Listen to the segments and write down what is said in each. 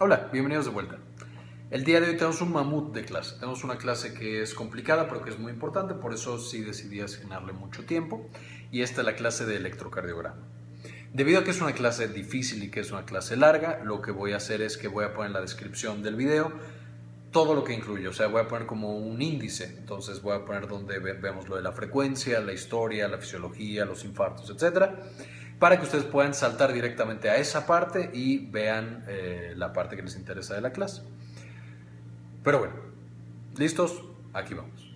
Hola, bienvenidos de vuelta. El día de hoy tenemos un mamut de clase. Tenemos una clase que es complicada, pero que es muy importante, por eso sí decidí asignarle mucho tiempo. Y esta es la clase de electrocardiograma. Debido a que es una clase difícil y que es una clase larga, lo que voy a hacer es que voy a poner en la descripción del video todo lo que incluye, o sea, voy a poner como un índice, entonces voy a poner donde vemos lo de la frecuencia, la historia, la fisiología, los infartos, etcétera para que ustedes puedan saltar directamente a esa parte y vean eh, la parte que les interesa de la clase. Pero bueno, ¿listos? Aquí vamos.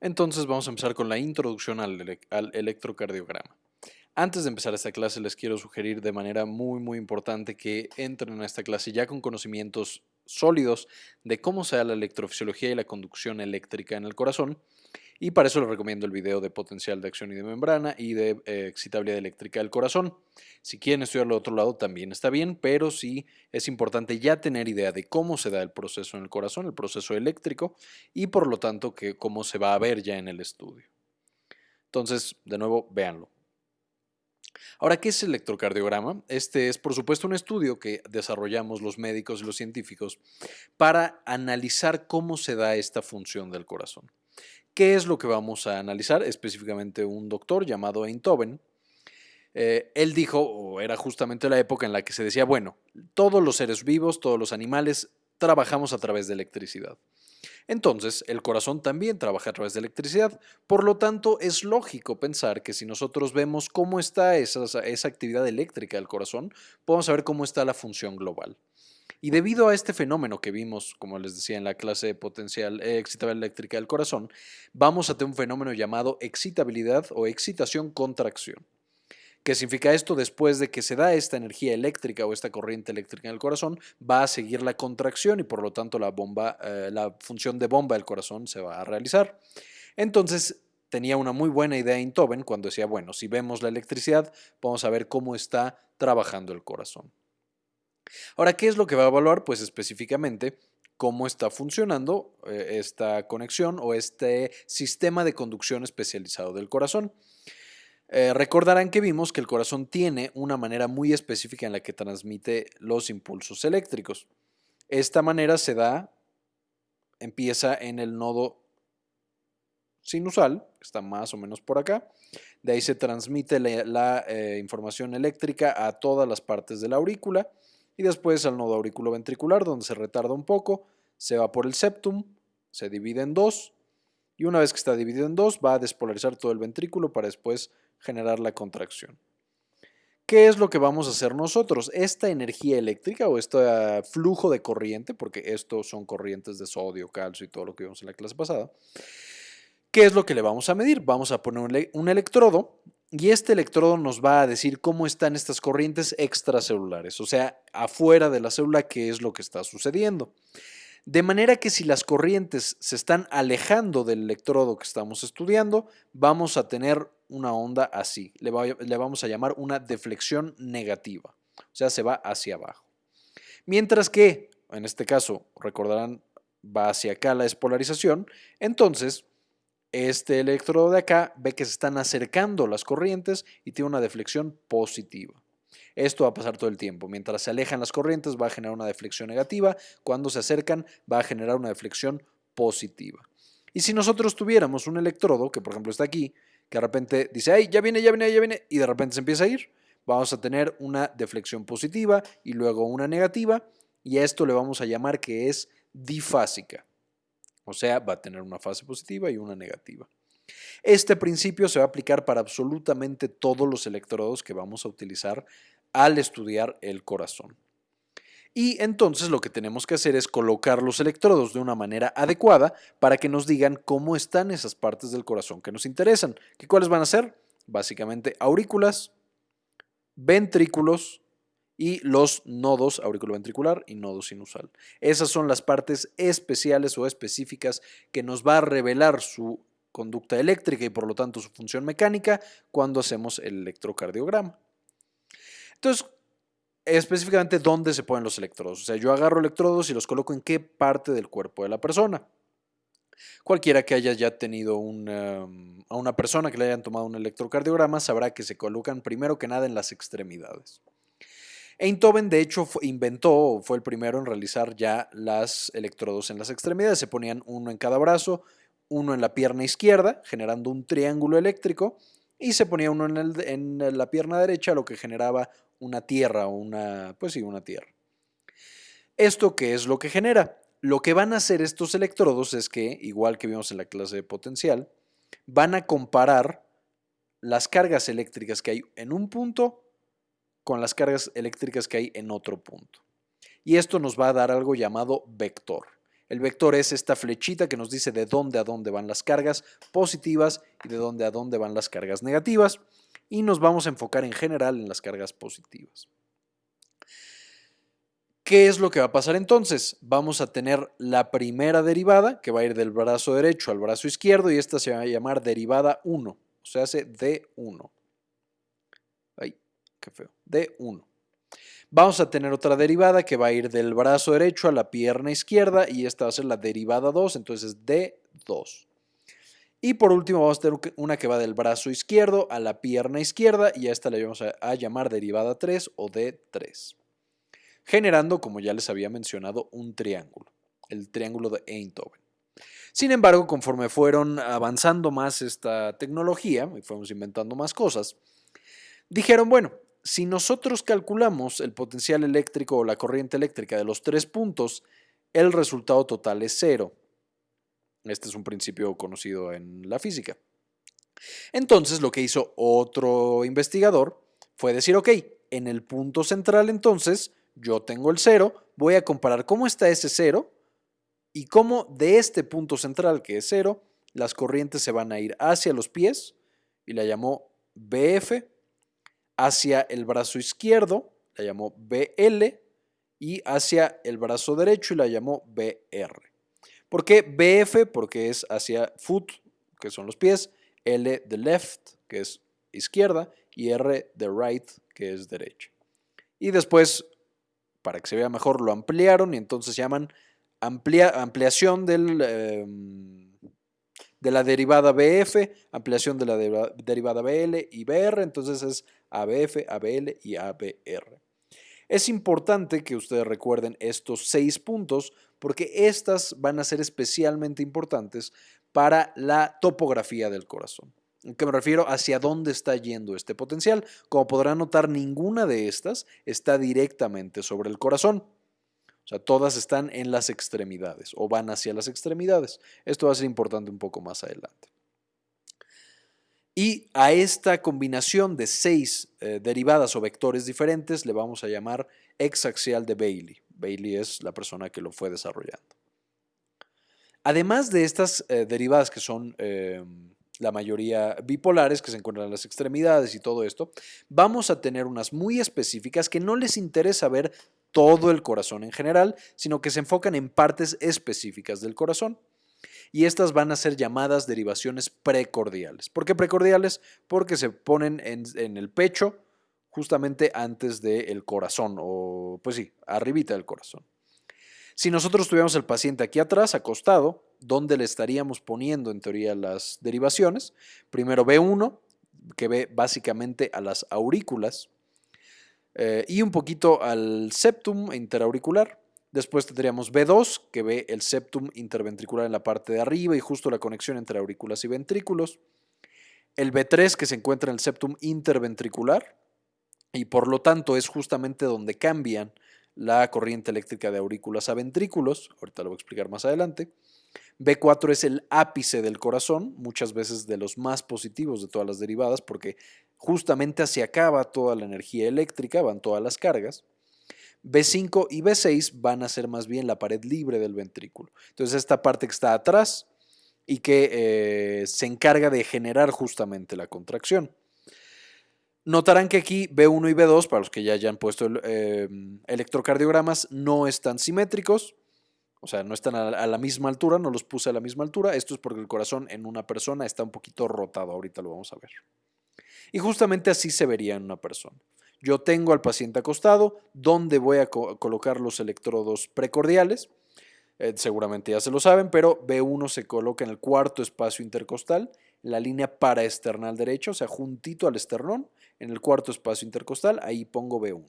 Entonces vamos a empezar con la introducción al, al electrocardiograma. Antes de empezar esta clase les quiero sugerir de manera muy muy importante que entren a esta clase ya con conocimientos sólidos de cómo se da la electrofisiología y la conducción eléctrica en el corazón y para eso les recomiendo el video de potencial de acción y de membrana y de eh, excitabilidad eléctrica del corazón. Si quieren estudiarlo de otro lado también está bien, pero sí es importante ya tener idea de cómo se da el proceso en el corazón, el proceso eléctrico, y por lo tanto que cómo se va a ver ya en el estudio. Entonces, de nuevo, véanlo. Ahora, ¿qué es el electrocardiograma? Este es, por supuesto, un estudio que desarrollamos los médicos y los científicos para analizar cómo se da esta función del corazón. ¿Qué es lo que vamos a analizar? Específicamente un doctor llamado Einthoven. Eh, él dijo, o era justamente la época en la que se decía, bueno, todos los seres vivos, todos los animales, trabajamos a través de electricidad. Entonces, el corazón también trabaja a través de electricidad. Por lo tanto, es lógico pensar que si nosotros vemos cómo está esa, esa actividad eléctrica del corazón, podemos saber cómo está la función global. Y debido a este fenómeno que vimos, como les decía en la clase potencial eh, excitabilidad eléctrica del corazón, vamos a tener un fenómeno llamado excitabilidad o excitación-contracción. ¿Qué significa esto? Después de que se da esta energía eléctrica o esta corriente eléctrica en el corazón, va a seguir la contracción y por lo tanto la, bomba, eh, la función de bomba del corazón se va a realizar. Entonces, tenía una muy buena idea Intoven cuando decía, bueno, si vemos la electricidad, vamos a ver cómo está trabajando el corazón. Ahora, ¿qué es lo que va a evaluar? Pues específicamente cómo está funcionando eh, esta conexión o este sistema de conducción especializado del corazón. Eh, recordarán que vimos que el corazón tiene una manera muy específica en la que transmite los impulsos eléctricos. Esta manera se da, empieza en el nodo sinusal, que está más o menos por acá. De ahí se transmite la, eh, información eléctrica a todas las partes de la aurícula y después al nodo auriculoventricular donde se retarda un poco, se va por el septum, se divide en dos y una vez que está dividido en dos va a despolarizar todo el ventrículo para después generar la contracción. ¿Qué es lo que vamos a hacer nosotros? Esta energía eléctrica o este flujo de corriente, porque estos son corrientes de sodio, calcio y todo lo que vimos en la clase pasada, ¿qué es lo que le vamos a medir? Vamos a poner un electrodo y este electrodo nos va a decir cómo están estas corrientes extracelulares, o sea, afuera de la célula, qué es lo que está sucediendo. De manera que si las corrientes se están alejando del electrodo que estamos estudiando, vamos a tener una onda así. Le, vamos a llamar una deflexión negativa, o sea, se va hacia abajo. Mientras que, en este caso, recordarán, va hacia acá la despolarización, entonces este electrodo de acá ve que se están acercando las corrientes y tiene una deflexión positiva. Esto va a pasar todo el tiempo. Mientras se alejan las corrientes va a generar una deflexión negativa. Cuando se acercan va a generar una deflexión positiva. Y si nosotros tuviéramos un electrodo, que por ejemplo está aquí, que de repente dice, ay, ya viene, ya viene, ya viene, y de repente se empieza a ir, vamos a tener una deflexión positiva y luego una negativa, y a esto le vamos a llamar que es difásica. O sea, va a tener una fase positiva y una negativa. Este principio se va a aplicar para absolutamente todos los electrodos que vamos a utilizar al estudiar el corazón. Y entonces lo que tenemos que hacer es colocar los electrodos de una manera adecuada para que nos digan cómo están esas partes del corazón que nos interesan. ¿Qué cuáles van a ser? Básicamente aurículas, ventrículos, y los nodos auriculoventricular y nodo sinusal. Esas son las partes especiales o específicas que nos va a revelar su conducta eléctrica y por lo tanto su función mecánica cuando hacemos el electrocardiograma. Entonces, específicamente dónde se ponen los electrodos. O sea, yo agarro electrodos y los coloco en qué parte del cuerpo de la persona. Cualquiera que haya ya tenido una, a una persona que le hayan tomado un electrocardiograma sabrá que se colocan primero que nada en las extremidades. Einthoven, de hecho, inventó, fue el primero en realizar ya las electrodos en las extremidades. Se ponían uno en cada brazo, uno en la pierna izquierda, generando un triángulo eléctrico, y se ponía uno en, la pierna derecha, lo que generaba una tierra, una, pues sí, una tierra. ¿Esto qué es lo que genera? Lo que van a hacer estos electrodos es que, igual que vimos en la clase de potencial, van a comparar las cargas eléctricas que hay en un punto con las cargas eléctricas que hay en otro punto. Y esto nos va a dar algo llamado vector. El vector es esta flechita que nos dice de dónde a dónde van las cargas positivas y de dónde a dónde van las cargas negativas. Y nos vamos a enfocar en general en las cargas positivas. ¿Qué es lo que va a pasar entonces? Vamos a tener la primera derivada que va a ir del brazo derecho al brazo izquierdo y esta se va a llamar derivada 1, o sea, hace D1 qué feo, de 1. Vamos a tener otra derivada que va a ir del brazo derecho a la pierna izquierda y esta va a ser la derivada 2, entonces de 2. Y por último vamos a tener una que va del brazo izquierdo a la pierna izquierda y a esta le vamos a, llamar derivada 3 o de 3. Generando, como ya les había mencionado, un triángulo, el triángulo de Einthoven. Sin embargo, conforme fueron avanzando más esta tecnología y fuimos inventando más cosas, dijeron, bueno, si nosotros calculamos el potencial eléctrico o la corriente eléctrica de los tres puntos, el resultado total es cero. Este es un principio conocido en la física. Entonces lo que hizo otro investigador fue decir, ok, en el punto central entonces yo tengo el cero, voy a comparar cómo está ese cero y cómo de este punto central que es cero, las corrientes se van a ir hacia los pies y la llamó BF hacia el brazo izquierdo, la llamó BL, y hacia el brazo derecho y la llamó BR. ¿Por qué BF? Porque es hacia foot, que son los pies, L de left, que es izquierda, y R de right, que es derecha. Y después, para que se vea mejor, lo ampliaron y entonces llaman ampliación. Em, de la derivada BF, ampliación de la derivada BL y BR, entonces es ABF, ABL y ABR. Es importante que ustedes recuerden estos seis puntos porque estas van a ser especialmente importantes para la topografía del corazón. ¿En qué me refiero? Hacia dónde está yendo este potencial. Como podrán notar, ninguna de estas está directamente sobre el corazón. O sea, todas están en las extremidades o van hacia las extremidades. Esto va a ser importante un poco más adelante. Y a esta combinación de seis eh, derivadas o vectores diferentes le vamos a llamar exaxial de Bailey. Bailey es la persona que lo fue desarrollando. Además de estas eh, derivadas que son em, la mayoría bipolares que se encuentran en las extremidades y todo esto, vamos a tener unas muy específicas que no les interesa ver todo el corazón en general, sino que se enfocan en partes específicas del corazón. Y estas van a ser llamadas derivaciones precordiales. ¿Por qué precordiales? Porque se ponen en, el pecho justamente antes del corazón, o pues sí, arribita del corazón. Si nosotros tuviéramos el paciente aquí atrás, acostado, ¿dónde le estaríamos poniendo en teoría las derivaciones? Primero B1, que ve básicamente a las aurículas, eh, y un poquito al septum interauricular. Después tendríamos B2, que ve el septum interventricular en la parte de arriba y justo la conexión entre aurículas y ventrículos. El B3, que se encuentra en el septum interventricular y por lo tanto es justamente donde cambian la corriente eléctrica de aurículas a ventrículos. Ahorita lo voy a explicar más adelante. B4 es el ápice del corazón, muchas veces de los más positivos de todas las derivadas, porque justamente hacia acá va toda la energía eléctrica, van todas las cargas. B5 y B6 van a ser más bien la pared libre del ventrículo. Entonces esta parte que está atrás y que eh, se encarga de generar justamente la contracción. Notarán que aquí B1 y B2, para los que ya hayan puesto eh, electrocardiogramas, no están simétricos. O sea, no están a la misma altura, no los puse a la misma altura. Esto es porque el corazón en una persona está un poquito rotado. Ahorita lo vamos a ver. Y justamente así se vería en una persona. Yo tengo al paciente acostado, donde voy a colocar los electrodos precordiales. Eh, seguramente ya se lo saben, pero B1 se coloca en el cuarto espacio intercostal, la línea paraesternal derecha, o sea, juntito al esternón, en el cuarto espacio intercostal, ahí pongo B1.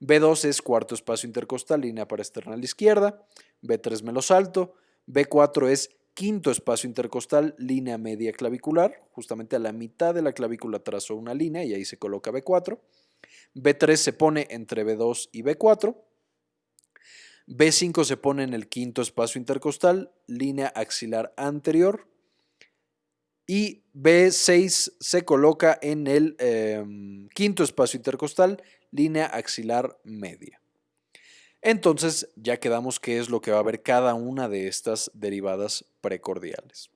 B2 es cuarto espacio intercostal, línea parasternal izquierda. B3 me lo salto. B4 es quinto espacio intercostal, línea media clavicular. Justamente a la mitad de la clavícula trazo una línea y ahí se coloca B4. B3 se pone entre B2 y B4. B5 se pone en el quinto espacio intercostal, línea axilar anterior. Y B6 se coloca en el em, quinto espacio intercostal, línea axilar media. Entonces ya quedamos qué es lo que va a ver cada una de estas derivadas precordiales.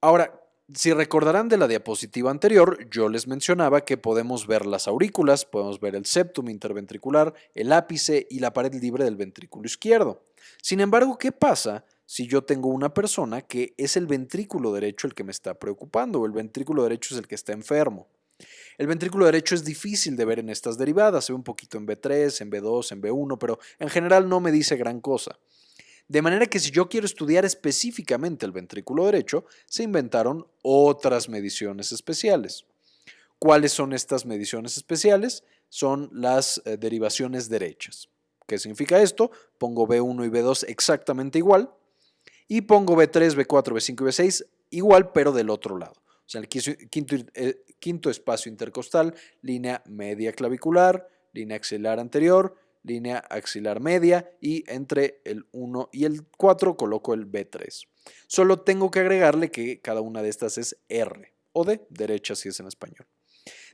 Ahora, si recordarán de la diapositiva anterior, yo les mencionaba que podemos ver las aurículas, podemos ver el septum interventricular, el ápice y la pared libre del ventrículo izquierdo. Sin embargo, ¿qué pasa si yo tengo una persona que es el ventrículo derecho el que me está preocupando o el ventrículo derecho es el que está enfermo? El ventrículo derecho es difícil de ver en estas derivadas, se ve un poquito en B3, en B2, en B1, pero en general no me dice gran cosa. De manera que si yo quiero estudiar específicamente el ventrículo derecho, se inventaron otras mediciones especiales. ¿Cuáles son estas mediciones especiales? Son las eh, derivaciones derechas. ¿Qué significa esto? Pongo B1 y B2 exactamente igual y pongo B3, B4, B5 y B6 igual, pero del otro lado. O sea, el quinto, eh, quinto espacio intercostal, línea media clavicular, línea axilar anterior, línea axilar media y entre el 1 y el 4 coloco el B3. Solo tengo que agregarle que cada una de estas es R o de derecha si es en español.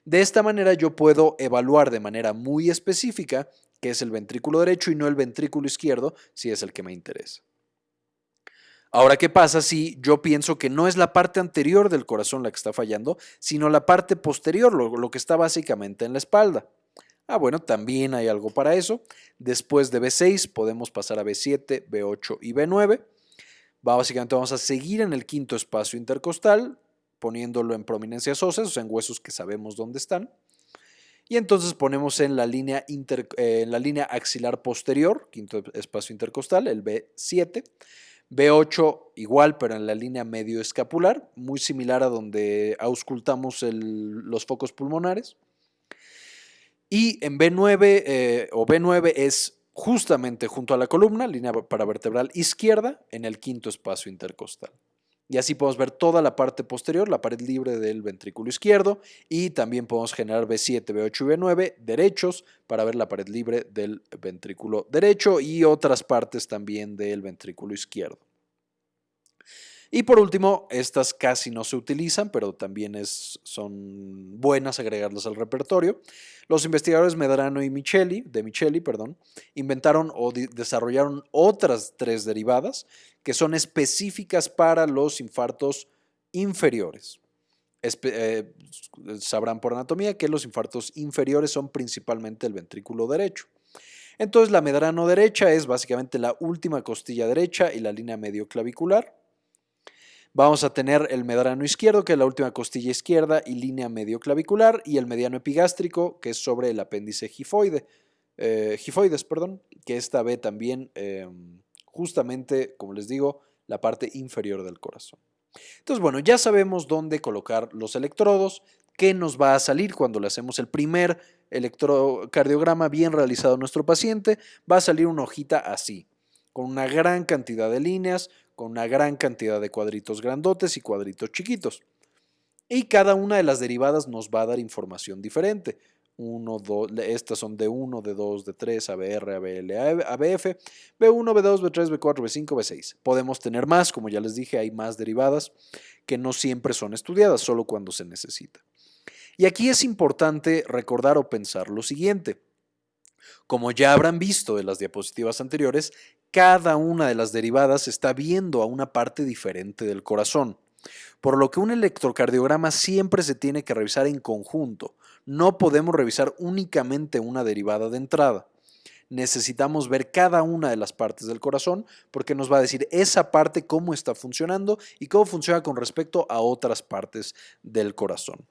De esta manera yo puedo evaluar de manera muy específica qué es el ventrículo derecho y no el ventrículo izquierdo si es el que me interesa. Ahora, ¿qué pasa si yo pienso que no es la parte anterior del corazón la que está fallando, sino la parte posterior, lo que está básicamente en la espalda? Ah, bueno, también hay algo para eso. Después de B6 podemos pasar a B7, B8 y B9. Básicamente vamos a seguir en el quinto espacio intercostal, poniéndolo en prominencias óseas, o sea, en huesos que sabemos dónde están. Y entonces ponemos en la línea, eh, en la línea axilar posterior, quinto espacio intercostal, el B7. B8 igual, pero en la línea medio escapular, muy similar a donde auscultamos los focos pulmonares. Y en B9 eh, o B9 es justamente junto a la columna, línea paravertebral izquierda, en el quinto espacio intercostal. Y así podemos ver toda la parte posterior, la pared libre del ventrículo izquierdo, y también podemos generar B7, B8 y B9 derechos para ver la pared libre del ventrículo derecho y otras partes también del ventrículo izquierdo. Y por último, estas casi no se utilizan, pero también son buenas agregarlas al repertorio. Los investigadores Medrano y Micheli, de Micheli, perdón, inventaron o desarrollaron otras tres derivadas que son específicas para los infartos inferiores. Eh, sabrán por anatomía que los infartos inferiores son principalmente el ventrículo derecho. Entonces la medrano derecha es básicamente la última costilla derecha y la línea medio clavicular. Vamos a tener el medrano izquierdo, que es la última costilla izquierda y línea medio clavicular, y el mediano epigástrico, que es sobre el apéndice gifoide, eh, gifoides, perdón, que esta ve también em, justamente, como les digo, la parte inferior del corazón. Entonces, bueno, ya sabemos dónde colocar los electrodos, qué nos va a salir cuando le hacemos el primer electrocardiograma bien realizado a nuestro paciente. Va a salir una hojita así, con una gran cantidad de líneas, con una gran cantidad de cuadritos grandotes y cuadritos chiquitos. Y cada una de las derivadas nos va a dar información diferente. Uno, dos, estas son de 1, de 2, de 3, ABR, ABL, ABF, B1, B2, B3, B4, B5, B6. Podemos tener más, como ya les dije, hay más derivadas que no siempre son estudiadas, solo cuando se necesita. Y aquí es importante recordar o pensar lo siguiente. Como ya habrán visto de las diapositivas anteriores, cada una de las derivadas está viendo a una parte diferente del corazón, por lo que un electrocardiograma siempre se tiene que revisar en conjunto. No podemos revisar únicamente una derivada de entrada. Necesitamos ver cada una de las partes del corazón porque nos va a decir esa parte cómo está funcionando y cómo funciona con respecto a otras partes del corazón.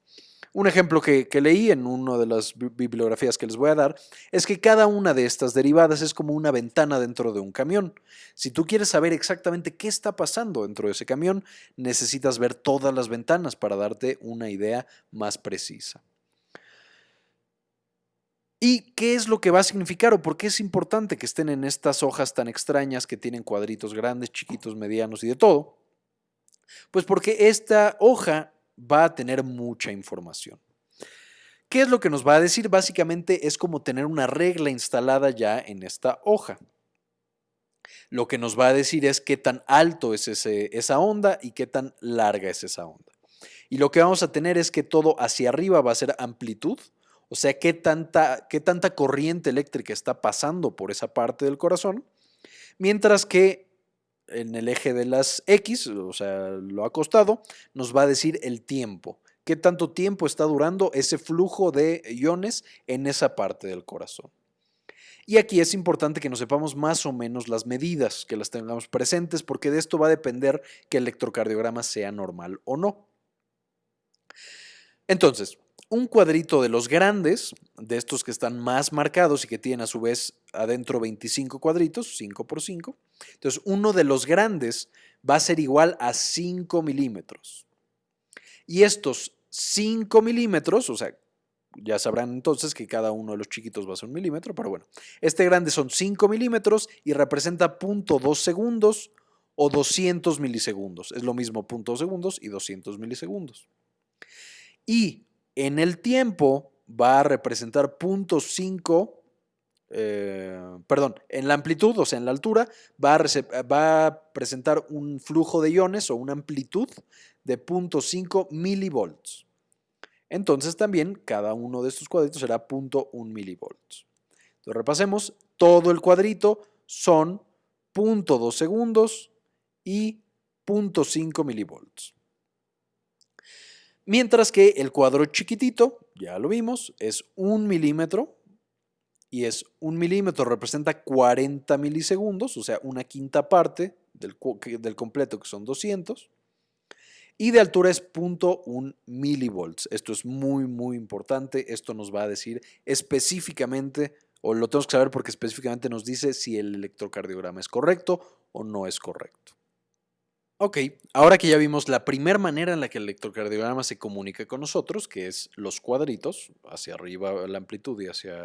Un ejemplo que, leí en una de las bibliografías que les voy a dar es que cada una de estas derivadas es como una ventana dentro de un camión. Si tú quieres saber exactamente qué está pasando dentro de ese camión, necesitas ver todas las ventanas para darte una idea más precisa. ¿Y qué es lo que va a significar o por qué es importante que estén en estas hojas tan extrañas que tienen cuadritos grandes, chiquitos, medianos y de todo? Pues porque esta hoja va a tener mucha información. ¿Qué es lo que nos va a decir? Básicamente es como tener una regla instalada ya en esta hoja. Lo que nos va a decir es qué tan alto es esa onda y qué tan larga es esa onda. Y lo que vamos a tener es que todo hacia arriba va a ser amplitud, o sea, qué tanta, qué tanta corriente eléctrica está pasando por esa parte del corazón, mientras que en el eje de las X, o sea, lo acostado, nos va a decir el tiempo, qué tanto tiempo está durando ese flujo de iones en esa parte del corazón. Y aquí es importante que nos sepamos más o menos las medidas, que las tengamos presentes, porque de esto va a depender que el electrocardiograma sea normal o no. Entonces, un cuadrito de los grandes, de estos que están más marcados y que tienen a su vez adentro 25 cuadritos, 5 por 5. Entonces, uno de los grandes va a ser igual a 5 milímetros. Y estos 5 milímetros, o sea, ya sabrán entonces que cada uno de los chiquitos va a ser un milímetro, pero bueno, este grande son 5 milímetros y representa 0.2 segundos o 200 milisegundos. Es lo mismo 0.2 segundos y 200 milisegundos. Y en el tiempo va a representar 0.5, eh, perdón, en la amplitud, o sea, en la altura, va a, presentar un flujo de iones o una amplitud de 0.5 milivolts. Entonces también cada uno de estos cuadritos será 0.1 milivolts. Entonces repasemos, todo el cuadrito son 0.2 segundos y 0.5 milivolts. Mientras que el cuadro chiquitito, ya lo vimos, es un milímetro y es un milímetro representa 40 milisegundos, o sea, una quinta parte del, del completo que son 200. Y de altura es 0.1 milivolts. Esto es muy, muy importante. Esto nos va a decir específicamente, o lo tenemos que saber porque específicamente nos dice si el electrocardiograma es correcto o no es correcto. Ok, ahora que ya vimos la primera manera en la que el electrocardiograma se comunica con nosotros, que es los cuadritos, hacia arriba la amplitud y hacia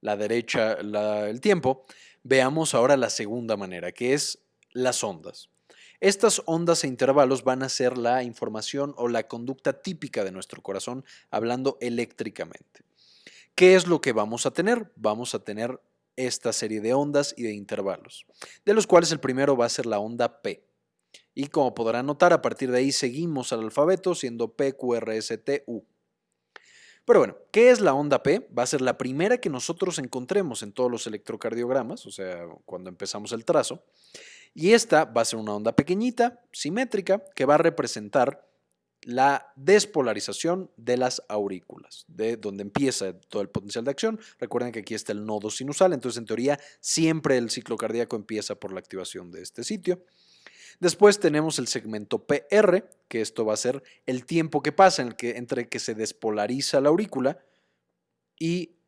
la derecha el tiempo, veamos ahora la segunda manera, que es las ondas. Estas ondas e intervalos van a ser la información o la conducta típica de nuestro corazón hablando eléctricamente. ¿Qué es lo que vamos a tener? Vamos a tener esta serie de ondas y de intervalos, de los cuales el primero va a ser la onda P. Y como podrán notar, a partir de ahí seguimos al alfabeto siendo P, Q, R, S, T, U. Pero bueno, ¿qué es la onda P? Va a ser la primera que nosotros encontremos en todos los electrocardiogramas, o sea, cuando empezamos el trazo. Y esta va a ser una onda pequeñita, simétrica, que va a representar la despolarización de las aurículas, de donde empieza todo el potencial de acción. Recuerden que aquí está el nodo sinusal, entonces en teoría siempre el ciclo cardíaco empieza por la activación de este sitio. Después tenemos el segmento PR, que esto va a ser el tiempo que pasa entre que se despolariza la aurícula y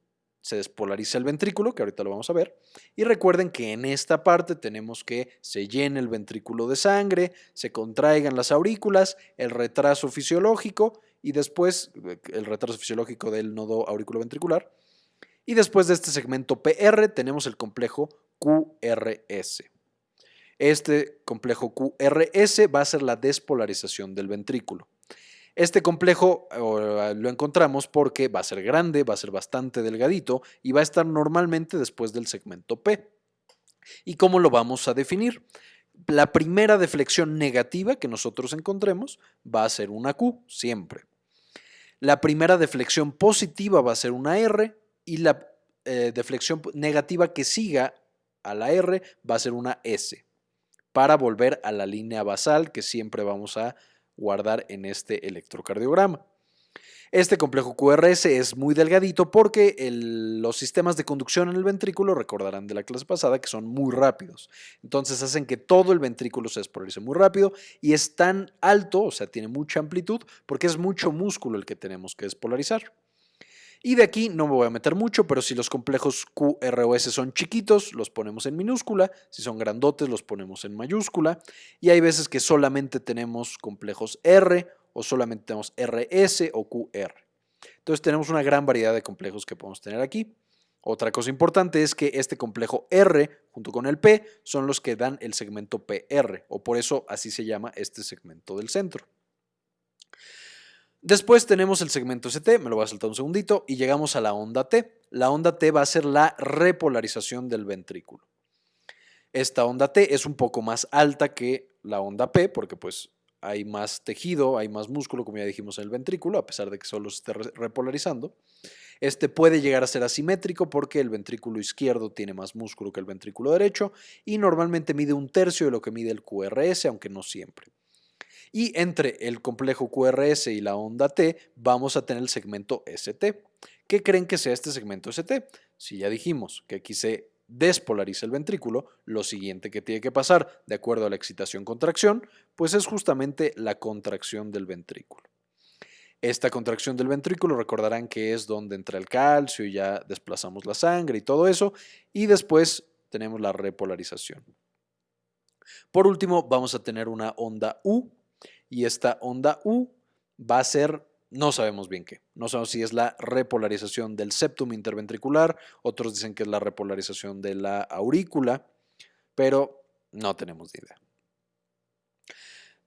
se despolariza el ventrículo, que ahorita lo vamos a ver. Y recuerden que en esta parte tenemos que se llene el ventrículo de sangre, se contraigan las aurículas, el retraso fisiológico y después eh, el retraso fisiológico del nodo auriculoventricular. Y después de este segmento PR tenemos el complejo QRS. Este complejo QRS va a ser la despolarización del ventrículo. Este complejo lo encontramos porque va a ser grande, va a ser bastante delgadito y va a estar normalmente después del segmento P. ¿Y cómo lo vamos a definir? La primera deflexión negativa que nosotros encontremos va a ser una Q, siempre. La primera deflexión positiva va a ser una R y la eh, deflexión negativa que siga a la R va a ser una S para volver a la línea basal que siempre vamos a guardar en este electrocardiograma. Este complejo QRS es muy delgadito porque los sistemas de conducción en el ventrículo, recordarán de la clase pasada, que son muy rápidos. Entonces hacen que todo el ventrículo se despolarice muy rápido y es tan alto, o sea, tiene mucha amplitud, porque es mucho músculo el que tenemos que despolarizar. Y de aquí no me voy a meter mucho, pero si los complejos Q, R o S son chiquitos, los ponemos en minúscula. Si son grandotes, los ponemos en mayúscula. Y hay veces que solamente tenemos complejos R o solamente tenemos RS o QR. Entonces tenemos una gran variedad de complejos que podemos tener aquí. Otra cosa importante es que este complejo R junto con el P son los que dan el segmento PR, o por eso así se llama este segmento del centro. Después tenemos el segmento ST, me lo voy a saltar un segundito, y llegamos a la onda T. La onda T va a ser la repolarización del ventrículo. Esta onda T es un poco más alta que la onda P, porque pues hay más tejido, hay más músculo, como ya dijimos en el ventrículo, a pesar de que solo se esté repolarizando. Este puede llegar a ser asimétrico porque el ventrículo izquierdo tiene más músculo que el ventrículo derecho y normalmente mide un tercio de lo que mide el QRS, aunque no siempre. Y entre el complejo QRS y la onda T vamos a tener el segmento ST. ¿Qué creen que sea este segmento ST? Si ya dijimos que aquí se despolariza el ventrículo, lo siguiente que tiene que pasar, de acuerdo a la excitación-contracción, pues es justamente la contracción del ventrículo. Esta contracción del ventrículo recordarán que es donde entra el calcio y ya desplazamos la sangre y todo eso, y después tenemos la repolarización. Por último, vamos a tener una onda U, y esta onda U va a ser, no sabemos bien qué, no sabemos si es la repolarización del septum interventricular, otros dicen que es la repolarización de la aurícula, pero no tenemos idea.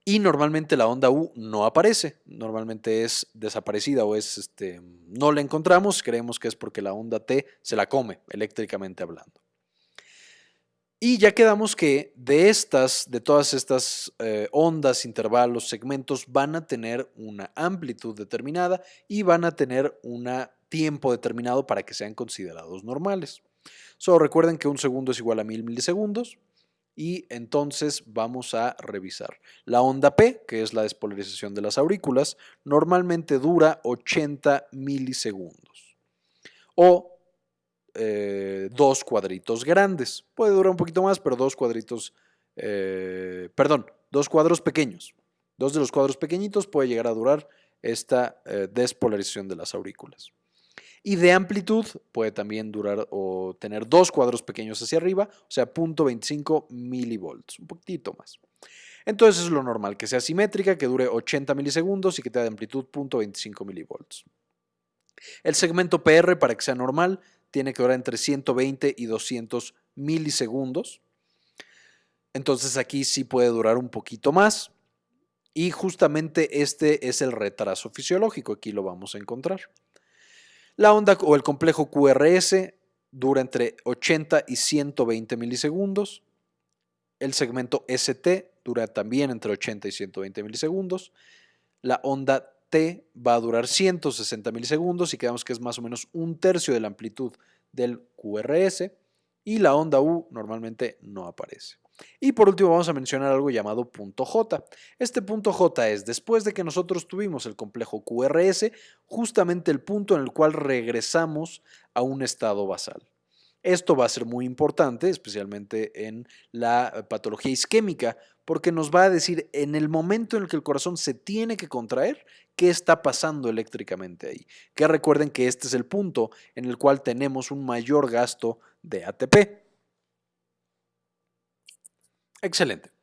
Y normalmente la onda U no aparece, normalmente es desaparecida o es, este, no la encontramos, creemos que es porque la onda T se la come, eléctricamente hablando. Y ya quedamos que de estas, de todas estas eh, ondas, intervalos, segmentos, van a tener una amplitud determinada y van a tener un tiempo determinado para que sean considerados normales. Solo recuerden que un segundo es igual a mil milisegundos y entonces vamos a revisar. La onda P, que es la despolarización de las aurículas, normalmente dura 80 milisegundos. O eh, dos cuadritos grandes. Puede durar un poquito más, pero dos cuadritos, eh, perdón, dos cuadros pequeños. Dos de los cuadros pequeñitos puede llegar a durar esta eh, despolarización de las aurículas. Y de amplitud puede también durar o tener dos cuadros pequeños hacia arriba, o sea, 0.25 milivolts, un poquitito más. Entonces es lo normal, que sea simétrica, que dure 80 milisegundos y que tenga de amplitud 0.25 milivolts. El segmento PR, para que sea normal, tiene que durar entre 120 y 200 milisegundos. Entonces aquí sí puede durar un poquito más. Y justamente este es el retraso fisiológico, aquí lo vamos a encontrar. La onda o el complejo QRS dura entre 80 y 120 milisegundos. El segmento ST dura también entre 80 y 120 milisegundos. La onda Va a durar 160 milisegundos y quedamos que es más o menos un tercio de la amplitud del QRS y la onda U normalmente no aparece. Y por último vamos a mencionar algo llamado punto J. Este punto J es después de que nosotros tuvimos el complejo QRS, justamente el punto en el cual regresamos a un estado basal. Esto va a ser muy importante, especialmente en la patología isquémica, porque nos va a decir en el momento en el que el corazón se tiene que contraer, qué está pasando eléctricamente ahí. Que recuerden que este es el punto en el cual tenemos un mayor gasto de ATP. Excelente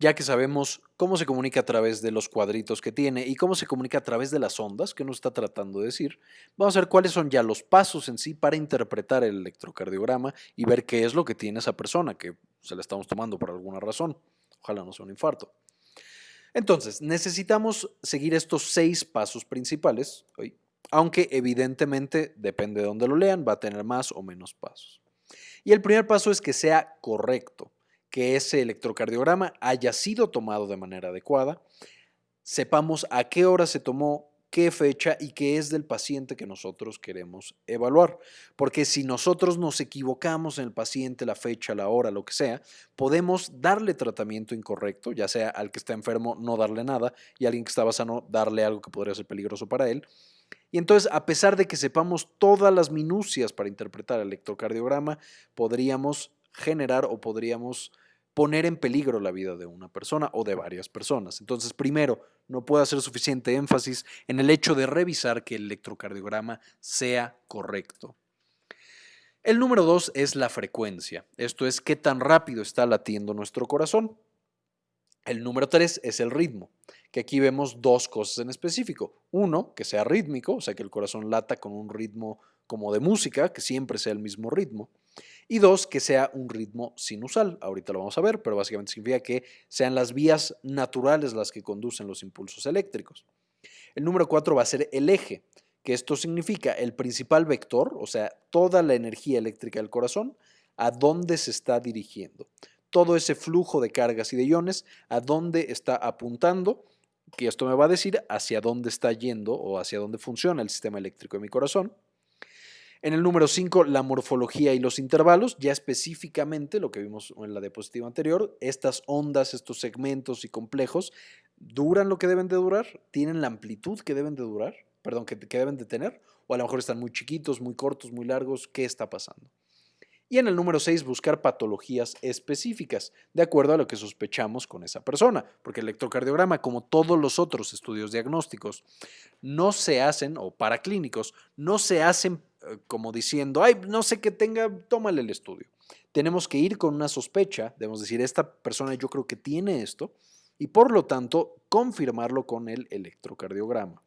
ya que sabemos cómo se comunica a través de los cuadritos que tiene y cómo se comunica a través de las ondas que nos está tratando de decir, vamos a ver cuáles son ya los pasos en sí para interpretar el electrocardiograma y ver qué es lo que tiene esa persona que se la estamos tomando por alguna razón. Ojalá no sea un infarto. Entonces, necesitamos seguir estos seis pasos principales, aunque evidentemente, depende de dónde lo lean, va a tener más o menos pasos. Y el primer paso es que sea correcto que ese electrocardiograma haya sido tomado de manera adecuada, sepamos a qué hora se tomó, qué fecha y qué es del paciente que nosotros queremos evaluar. Porque si nosotros nos equivocamos en el paciente, la fecha, la hora, lo que sea, podemos darle tratamiento incorrecto, ya sea al que está enfermo no darle nada y a alguien que estaba sano darle algo que podría ser peligroso para él. Y entonces, a pesar de que sepamos todas las minucias para interpretar el electrocardiograma, podríamos generar o podríamos poner en peligro la vida de una persona o de varias personas. Entonces, primero, no puede hacer suficiente énfasis en el hecho de revisar que el electrocardiograma sea correcto. El número dos es la frecuencia. Esto es qué tan rápido está latiendo nuestro corazón. El número 3 es el ritmo, que aquí vemos dos cosas en específico. Uno, que sea rítmico, o sea, que el corazón lata con un ritmo como de música, que siempre sea el mismo ritmo. Y dos, que sea un ritmo sinusal. Ahorita lo vamos a ver, pero básicamente significa que sean las vías naturales las que conducen los impulsos eléctricos. El número 4 va a ser el eje, que esto significa el principal vector, o sea, toda la energía eléctrica del corazón, a dónde se está dirigiendo. Todo ese flujo de cargas y de iones, a dónde está apuntando, que esto me va a decir hacia dónde está yendo o hacia dónde funciona el sistema eléctrico de mi corazón. En el número 5, la morfología y los intervalos, ya específicamente lo que vimos en la diapositiva anterior, estas ondas, estos segmentos y complejos, ¿duran lo que deben de durar? ¿Tienen la amplitud que deben de durar? Perdón, que, deben de tener, o a lo mejor están muy chiquitos, muy cortos, muy largos, ¿qué está pasando? Y en el número 6, buscar patologías específicas, de acuerdo a lo que sospechamos con esa persona, porque el electrocardiograma, como todos los otros estudios diagnósticos, no se hacen, o paraclínicos, no se hacen como diciendo, ay, no sé qué tenga, tómale el estudio. Tenemos que ir con una sospecha, debemos decir, esta persona yo creo que tiene esto, y por lo tanto confirmarlo con el electrocardiograma.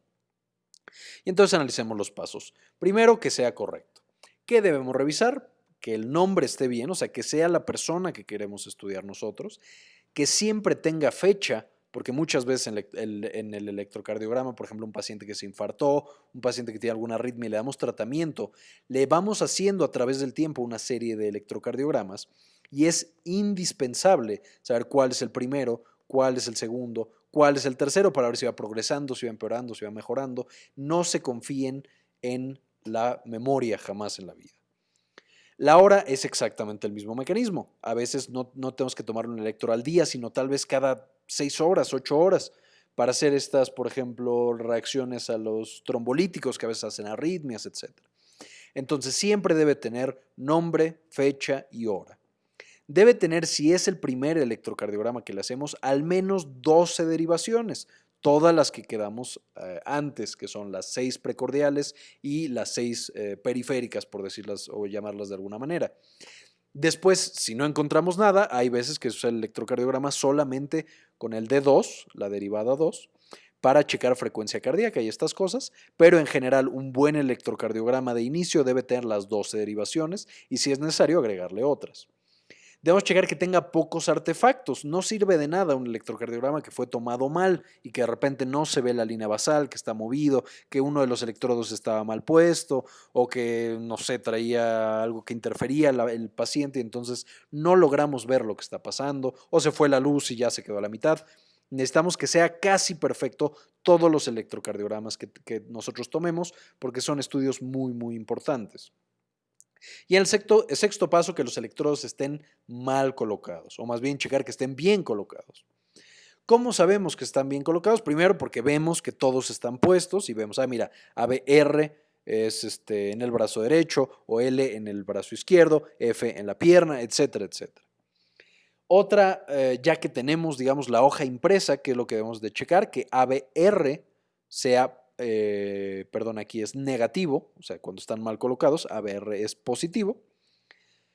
Y entonces analicemos los pasos. Primero, que sea correcto. ¿Qué debemos revisar? Que el nombre esté bien, o sea, que sea la persona que queremos estudiar nosotros, que siempre tenga fecha porque muchas veces en el, electrocardiograma, por ejemplo, un paciente que se infartó, un paciente que tiene alguna arritmia y le damos tratamiento, le vamos haciendo a través del tiempo una serie de electrocardiogramas y es indispensable saber cuál es el primero, cuál es el segundo, cuál es el tercero para ver si va progresando, si va empeorando, si va mejorando. No se confíen en la memoria jamás en la vida. La hora es exactamente el mismo mecanismo. A veces no, no tenemos que tomar un electro al día, sino tal vez cada seis horas, ocho horas, para hacer estas, por ejemplo, reacciones a los trombolíticos que a veces hacen arritmias, etc. Entonces siempre debe tener nombre, fecha y hora. Debe tener, si es el primer electrocardiograma que le hacemos, al menos 12 derivaciones, todas las que quedamos eh, antes, que son las seis precordiales y las seis eh, periféricas, por decirlas o llamarlas de alguna manera. Después, si no encontramos nada, hay veces que se usa el electrocardiograma solamente con el D2, la derivada 2, para checar frecuencia cardíaca y estas cosas, pero en general un buen electrocardiograma de inicio debe tener las 12 derivaciones y si es necesario agregarle otras. Debemos checar que tenga pocos artefactos. No sirve de nada un electrocardiograma que fue tomado mal y que de repente no se ve la línea basal, que está movido, que uno de los electrodos estaba mal puesto o que, no sé, traía algo que interfería el paciente y entonces no logramos ver lo que está pasando o se fue la luz y ya se quedó a la mitad. Necesitamos que sea casi perfecto todos los electrocardiogramas que, que nosotros tomemos porque son estudios muy, muy importantes. Y el sexto, el sexto paso, que los electrodos estén mal colocados, o más bien checar que estén bien colocados. ¿Cómo sabemos que están bien colocados? Primero porque vemos que todos están puestos y vemos, ah, mira, ABR es este, en el brazo derecho o L en el brazo izquierdo, F en la pierna, etcétera, etcétera. Otra, eh, ya que tenemos, digamos, la hoja impresa, que es lo que debemos de checar, que ABR sea eh, perdón, aquí es negativo, o sea, cuando están mal colocados, ABR es positivo.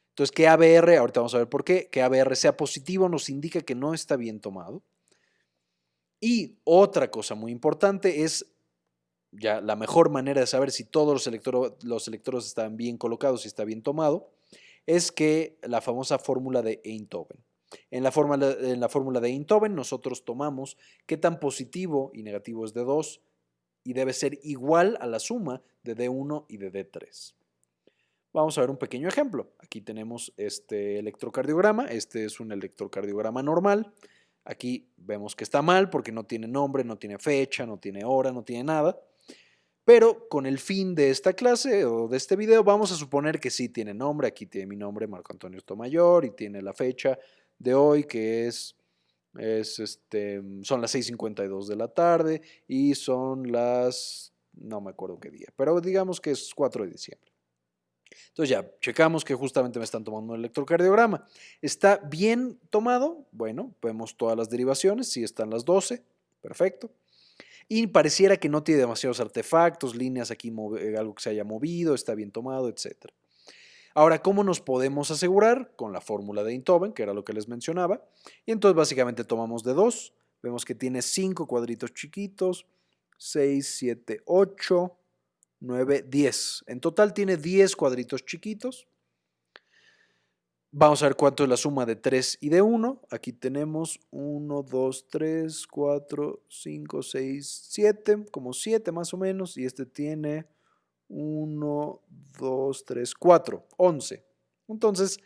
Entonces, que ABR, ahorita vamos a ver por qué, que ABR sea positivo nos indica que no está bien tomado. Y otra cosa muy importante es, ya la mejor manera de saber si todos los, electro, los electrodos están bien colocados y está bien tomado, es que la famosa fórmula de Einthoven. En la, fórmula, en la fórmula de Einthoven nosotros tomamos qué tan positivo y negativo es de 2, y debe ser igual a la suma de D1 y de D3. Vamos a ver un pequeño ejemplo. Aquí tenemos este electrocardiograma. Este es un electrocardiograma normal. Aquí vemos que está mal porque no tiene nombre, no tiene fecha, no tiene hora, no tiene nada. Pero con el fin de esta clase o de este video vamos a suponer que sí tiene nombre. Aquí tiene mi nombre, Marco Antonio Tomayor, y tiene la fecha de hoy que es es este, son las 6.52 de la tarde y son las, no me acuerdo qué día, pero digamos que es 4 de diciembre. Entonces ya, checamos que justamente me están tomando un electrocardiograma. ¿Está bien tomado? Bueno, vemos todas las derivaciones, sí están las 12, perfecto. Y pareciera que no tiene demasiados artefactos, líneas aquí, algo que se haya movido, está bien tomado, etc. Ahora, ¿cómo nos podemos asegurar? Con la fórmula de Einthoven, que era lo que les mencionaba. Y entonces básicamente tomamos de 2, vemos que tiene 5 cuadritos chiquitos, 6, 7, 8, 9, 10. En total tiene 10 cuadritos chiquitos. Vamos a ver cuánto es la suma de 3 y de 1. Aquí tenemos 1, 2, 3, 4, 5, 6, 7, como 7 más o menos. Y este tiene 1, 2, 3, 4, 11. Entonces,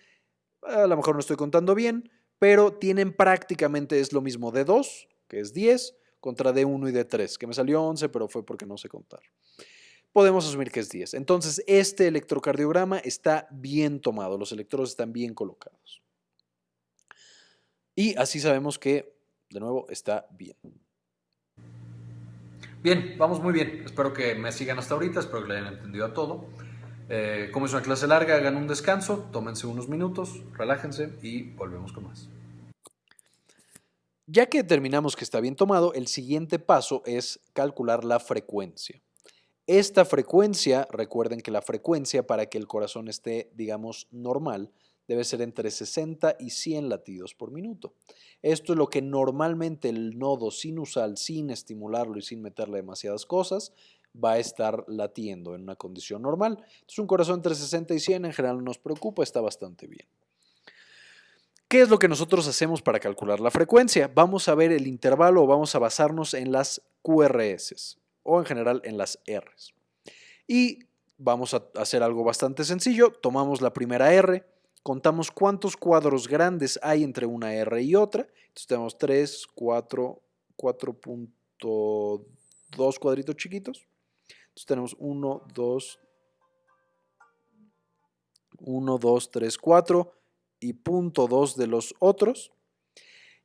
a lo mejor no estoy contando bien, pero tienen prácticamente es lo mismo de 2, que es 10, contra de 1 y de 3, que me salió 11, pero fue porque no sé contar. Podemos asumir que es 10. Entonces, este electrocardiograma está bien tomado, los electrodos están bien colocados. Y así sabemos que, de nuevo, está bien. Bien, vamos muy bien. Espero que me sigan hasta ahorita, espero que le hayan entendido a todo. Eh, como es una clase larga, hagan un descanso, tómense unos minutos, relájense y volvemos con más. Ya que determinamos que está bien tomado, el siguiente paso es calcular la frecuencia. Esta frecuencia, recuerden que la frecuencia para que el corazón esté, digamos, normal, debe ser entre 60 y 100 latidos por minuto. Esto es lo que normalmente el nodo sinusal, sin estimularlo y sin meterle demasiadas cosas, va a estar latiendo en una condición normal. Entonces un corazón entre 60 y 100 en general no nos preocupa, está bastante bien. ¿Qué es lo que nosotros hacemos para calcular la frecuencia? Vamos a ver el intervalo o vamos a basarnos en las QRS o en general en las Rs. Y vamos a hacer algo bastante sencillo. Tomamos la primera R, contamos cuántos cuadros grandes hay entre una R y otra. Entonces tenemos 3, 4, 4.2 cuadritos chiquitos. Entonces tenemos 1, 2, 1, 2, 3, 4 y punto 2 de los otros.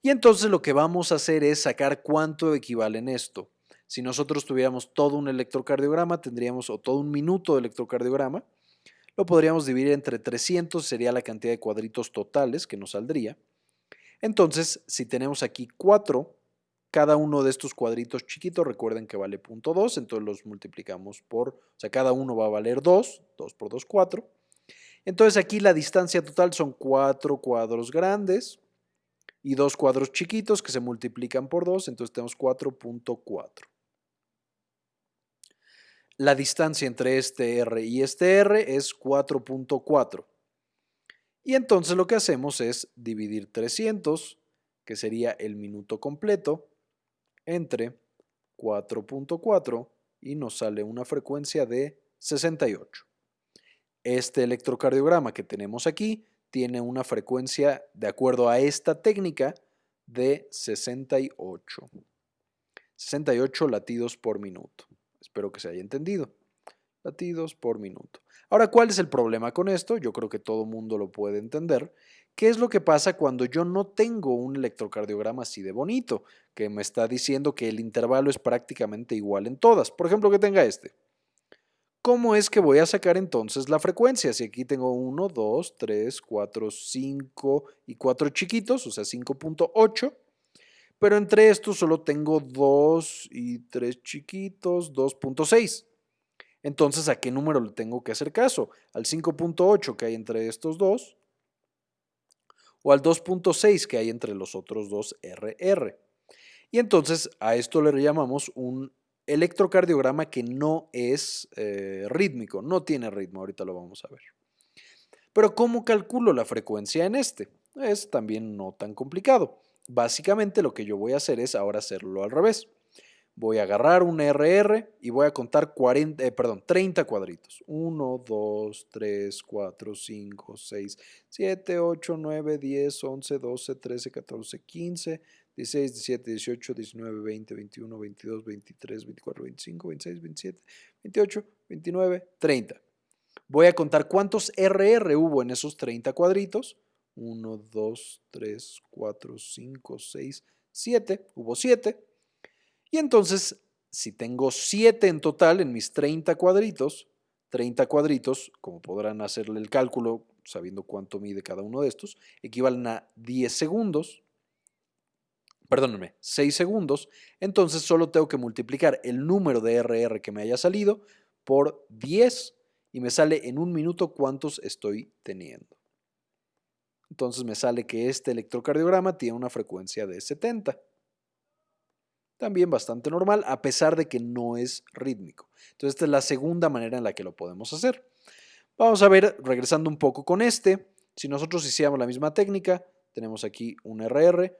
Y entonces lo que vamos a hacer es sacar cuánto equivalen esto. Si nosotros tuviéramos todo un electrocardiograma, tendríamos, o todo un minuto de electrocardiograma, lo podríamos dividir entre 300, sería la cantidad de cuadritos totales que nos saldría. Entonces, si tenemos aquí 4, cada uno de estos cuadritos chiquitos, recuerden que vale 0.2, entonces los multiplicamos por, o sea, cada uno va a valer 2, 2 por 2, 4. Entonces aquí la distancia total son 4 cuadros grandes y 2 cuadros chiquitos que se multiplican por 2, entonces tenemos 4.4 la distancia entre este R y este R es 4.4. Y entonces lo que hacemos es dividir 300, que sería el minuto completo, entre 4.4 y nos sale una frecuencia de 68. Este electrocardiograma que tenemos aquí tiene una frecuencia, de acuerdo a esta técnica, de 68. 68 latidos por minuto. Espero que se haya entendido. Latidos por minuto. Ahora, ¿cuál es el problema con esto? Yo creo que todo mundo lo puede entender. ¿Qué es lo que pasa cuando yo no tengo un electrocardiograma así de bonito? Que me está diciendo que el intervalo es prácticamente igual en todas. Por ejemplo, que tenga este. ¿Cómo es que voy a sacar entonces la frecuencia? Si aquí tengo 1, 2, 3, 4, 5 y 4 chiquitos, o sea, 5.8 pero entre estos solo tengo 2 y 3 chiquitos, 2.6. Entonces, ¿a qué número le tengo que hacer caso? ¿Al 5.8 que hay entre estos dos? ¿O al 2.6 que hay entre los otros dos RR? Y entonces a esto le llamamos un electrocardiograma que no es eh, rítmico, no tiene ritmo, ahorita lo vamos a ver. Pero ¿cómo calculo la frecuencia en este? Es también no tan complicado. Básicamente lo que yo voy a hacer es ahora hacerlo al revés. Voy a agarrar un RR y voy a contar 40, eh, perdón, 30 cuadritos. 1, 2, 3, 4, 5, 6, 7, 8, 9, 10, 11, 12, 13, 14, 15, 16, 17, 18, 19, 20, 21, 22, 23, 24, 25, 26, 27, 28, 29, 30. Voy a contar cuántos RR hubo en esos 30 cuadritos 1, 2, 3, 4, 5, 6, 7. Hubo 7. Y entonces, si tengo 7 en total en mis 30 cuadritos, 30 cuadritos, como podrán hacerle el cálculo sabiendo cuánto mide cada uno de estos, equivalen a 10 segundos, perdónenme, 6 segundos, entonces solo tengo que multiplicar el número de RR que me haya salido por 10 y me sale en un minuto cuántos estoy teniendo. Entonces me sale que este electrocardiograma tiene una frecuencia de 70. También bastante normal, a pesar de que no es rítmico. Entonces esta es la segunda manera en la que lo podemos hacer. Vamos a ver, regresando un poco con este, si nosotros hiciéramos la misma técnica, tenemos aquí un RR,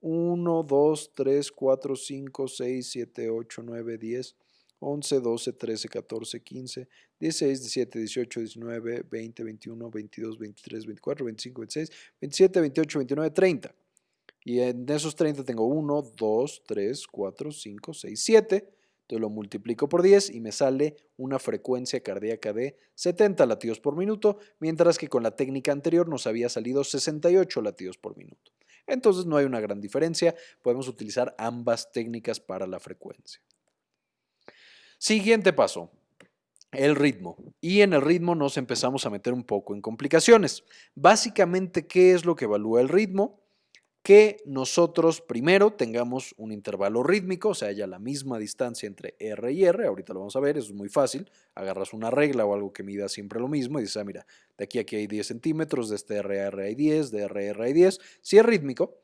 1, 2, 3, 4, 5, 6, 7, 8, 9, 10, 11, 12, 13, 14, 15, 16, 17, 18, 19, 20, 21, 22, 23, 24, 25, 26, 27, 28, 29, 30. Y en esos 30 tengo 1, 2, 3, 4, 5, 6, 7. Entonces lo multiplico por 10 y me sale una frecuencia cardíaca de 70 latidos por minuto, mientras que con la técnica anterior nos había salido 68 latidos por minuto. Entonces no hay una gran diferencia, podemos utilizar ambas técnicas para la frecuencia. Siguiente paso, el ritmo. Y en el ritmo nos empezamos a meter un poco en complicaciones. Básicamente, ¿qué es lo que evalúa el ritmo? Que nosotros primero tengamos un intervalo rítmico, o sea, haya la misma distancia entre R y R, ahorita lo vamos a ver, es muy fácil, agarras una regla o algo que mida siempre lo mismo y dices, ah, mira, de aquí a aquí hay 10 centímetros, de este R a R hay 10, de R a R hay 10, si es rítmico,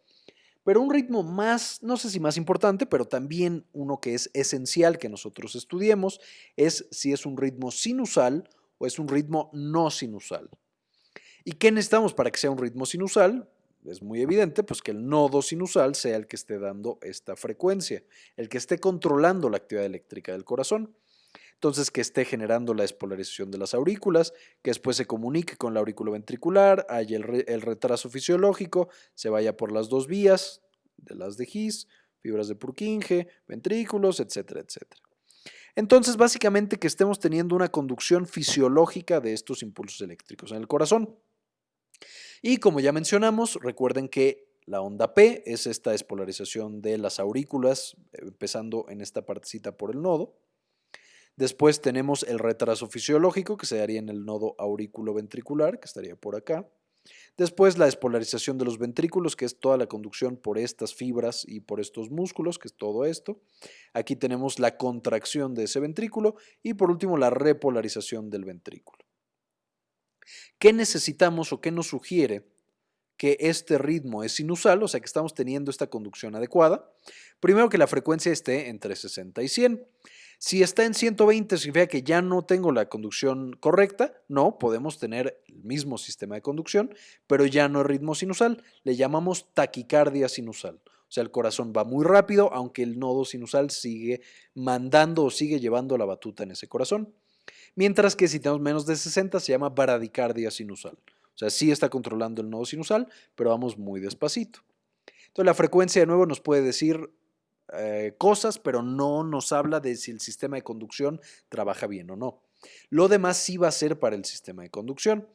pero un ritmo más, no sé si más importante, pero también uno que es esencial que nosotros estudiemos, es si es un ritmo sinusal o es un ritmo no sinusal. ¿Y qué necesitamos para que sea un ritmo sinusal? Es muy evidente, pues que el nodo sinusal sea el que esté dando esta frecuencia, el que esté controlando la actividad eléctrica del corazón. Entonces, que esté generando la despolarización de las aurículas, que después se comunique con la aurículo ventricular, haya el, retraso fisiológico, se vaya por las dos vías de las de His, fibras de Purkinje, ventrículos, etcétera, etcétera. Entonces, básicamente que estemos teniendo una conducción fisiológica de estos impulsos eléctricos en el corazón. Y como ya mencionamos, recuerden que la onda P es esta despolarización de las aurículas, empezando en esta partecita por el nodo. Después tenemos el retraso fisiológico que se daría en el nodo aurículo-ventricular, que estaría por acá. Después la despolarización de los ventrículos, que es toda la conducción por estas fibras y por estos músculos, que es todo esto. Aquí tenemos la contracción de ese ventrículo y por último la repolarización del ventrículo. ¿Qué necesitamos o qué nos sugiere que este ritmo es sinusal, o sea que estamos teniendo esta conducción adecuada? Primero que la frecuencia esté entre 60 y 100. Si está en 120 significa que ya no tengo la conducción correcta. No, podemos tener el mismo sistema de conducción, pero ya no es ritmo sinusal. Le llamamos taquicardia sinusal. O sea, el corazón va muy rápido, aunque el nodo sinusal sigue mandando o sigue llevando la batuta en ese corazón. Mientras que si tenemos menos de 60 se llama baradicardia sinusal. O sea, sí está controlando el nodo sinusal, pero vamos muy despacito. Entonces la frecuencia de nuevo nos puede decir eh, cosas, pero no nos habla de si el sistema de conducción trabaja bien o no. Lo demás sí va a ser para el sistema de conducción.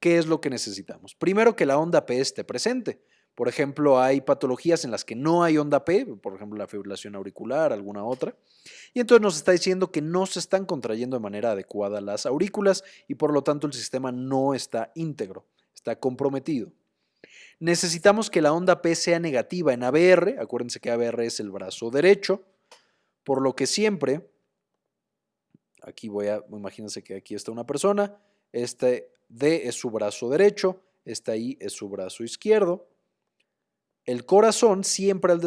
¿Qué es lo que necesitamos? Primero que la onda P esté presente. Por ejemplo, hay patologías en las que no hay onda P, por ejemplo la fibrilación auricular, alguna otra, y entonces nos está diciendo que no se están contrayendo de manera adecuada las aurículas y por lo tanto el sistema no está íntegro, está comprometido. Necesitamos que la onda P sea negativa en ABR, acuérdense que ABR es el brazo derecho, por lo que siempre, aquí voy a, imagínense que aquí está una persona, este D es su brazo derecho, esta I es su brazo izquierdo, el corazón siempre al,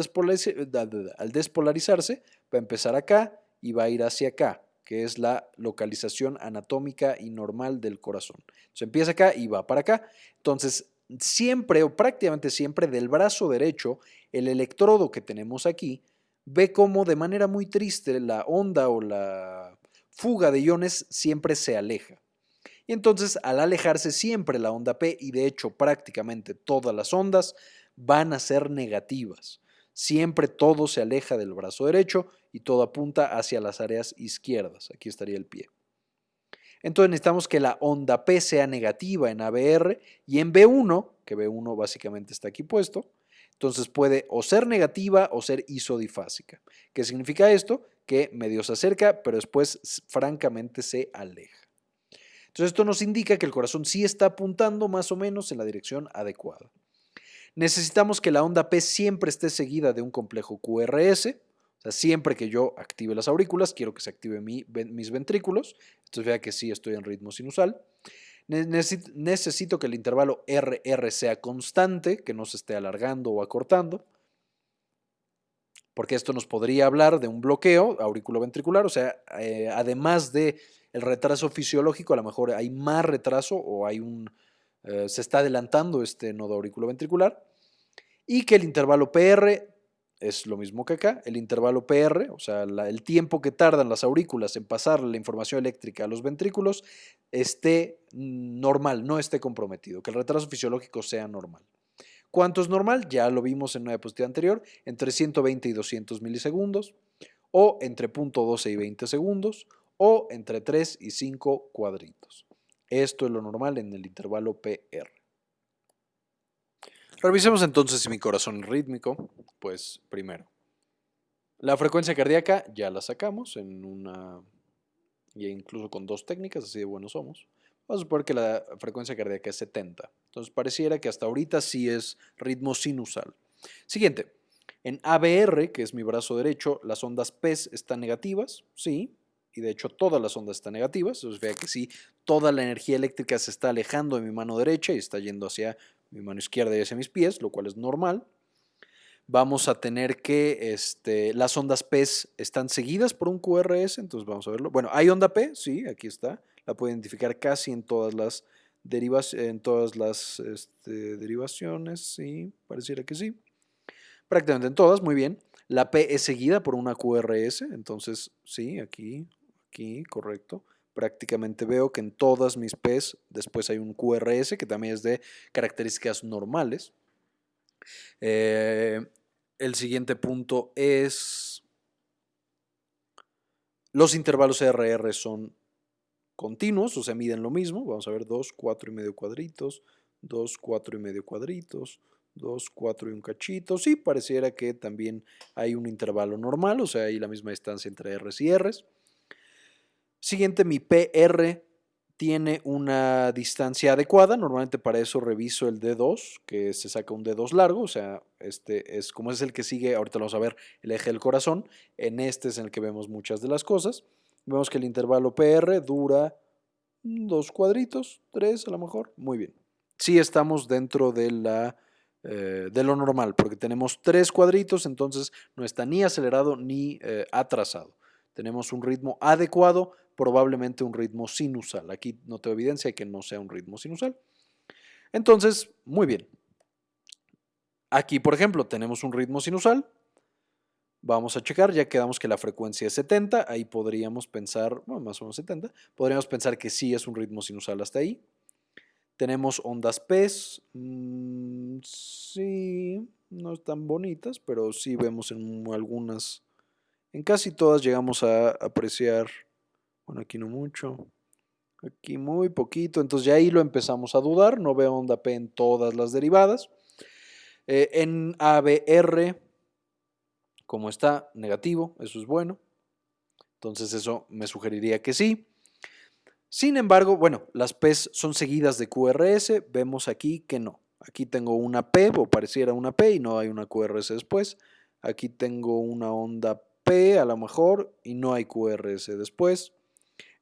al despolarizarse va a empezar acá y va a ir hacia acá, que es la localización anatómica y normal del corazón. Se empieza acá y va para acá. Entonces, siempre o prácticamente siempre del brazo derecho, el electrodo que tenemos aquí ve como de manera muy triste la onda o la fuga de iones siempre se aleja. Y entonces al alejarse siempre la onda P, y de hecho prácticamente todas las ondas van a ser negativas. Siempre todo se aleja del brazo derecho y todo apunta hacia las áreas izquierdas. Aquí estaría el pie. Entonces necesitamos que la onda P sea negativa en ABR y en B1, que B1 básicamente está aquí puesto, entonces puede o ser negativa o ser isodifásica. ¿Qué significa esto? Que medio se acerca, pero después francamente se aleja. Entonces esto nos indica que el corazón sí está apuntando más o menos en la dirección adecuada. Necesitamos que la onda P siempre esté seguida de un complejo QRS, O sea, siempre que yo active las aurículas, quiero que se active mis ventrículos. Entonces vea que sí estoy en ritmo sinusal. Necesito que el intervalo RR sea constante, que no se esté alargando o acortando, porque esto nos podría hablar de un bloqueo auriculoventricular, o sea, eh, además de el retraso fisiológico, a lo mejor hay más retraso o hay un, eh, se está adelantando este nodo auriculoventricular, y que el intervalo PR es lo mismo que acá, el intervalo PR, o sea, el tiempo que tardan las aurículas en pasar la información eléctrica a los ventrículos, esté normal, no esté comprometido, que el retraso fisiológico sea normal. ¿Cuánto es normal? Ya lo vimos en una diapositiva anterior, entre 120 y 200 milisegundos, o entre 0.12 y 20 segundos, o entre 3 y 5 cuadritos. Esto es lo normal en el intervalo PR. Revisemos entonces mi corazón rítmico. Pues primero, la frecuencia cardíaca ya la sacamos en una, y incluso con dos técnicas, así de buenos somos. Vamos a suponer que la frecuencia cardíaca es 70. Entonces pareciera que hasta ahorita sí es ritmo sinusal. Siguiente, en ABR, que es mi brazo derecho, las ondas PES están negativas, sí, y de hecho todas las ondas están negativas, entonces vea que sí, toda la energía eléctrica se está alejando de mi mano derecha y está yendo hacia mi mano izquierda y hacia mis pies, lo cual es normal. Vamos a tener que este, las ondas P están seguidas por un QRS, entonces vamos a verlo. Bueno, hay onda P, sí, aquí está, la puedo identificar casi en todas las, en todas las este, derivaciones, sí, pareciera que sí. Prácticamente en todas, muy bien. La P es seguida por una QRS, entonces sí, aquí, aquí, correcto prácticamente veo que en todas mis P's después hay un QRS que también es de características normales. Eh, el siguiente punto es los intervalos RR son continuos, o sea, miden lo mismo. Vamos a ver 2, 4 y medio cuadritos, 2, 4 y medio cuadritos, 2, 4 y un cachito. Sí, pareciera que también hay un intervalo normal, o sea, hay la misma distancia entre Rs y Rs. Siguiente, mi PR tiene una distancia adecuada. Normalmente para eso reviso el D2, que se saca un D2 largo, o sea, este es como es el que sigue, ahorita vamos a ver el eje del corazón. En este es en el que vemos muchas de las cosas. Vemos que el intervalo PR dura dos cuadritos, tres a lo mejor. Muy bien. Sí estamos dentro de, la, eh, de lo normal, porque tenemos tres cuadritos, entonces no está ni acelerado ni eh, atrasado. Tenemos un ritmo adecuado probablemente un ritmo sinusal. Aquí no tengo evidencia de que no sea un ritmo sinusal. Entonces, muy bien. Aquí, por ejemplo, tenemos un ritmo sinusal. Vamos a checar, ya quedamos que la frecuencia es 70, ahí podríamos pensar, bueno, más o menos 70, podríamos pensar que sí es un ritmo sinusal hasta ahí. Tenemos ondas PES, mm, sí, no están bonitas, pero sí vemos en algunas, en casi todas llegamos a apreciar bueno, aquí no mucho. Aquí muy poquito. Entonces ya ahí lo empezamos a dudar. No veo onda P en todas las derivadas. Eh, en ABR, como está, negativo. Eso es bueno. Entonces eso me sugeriría que sí. Sin embargo, bueno, las P son seguidas de QRS. Vemos aquí que no. Aquí tengo una P o pareciera una P y no hay una QRS después. Aquí tengo una onda P a lo mejor y no hay QRS después.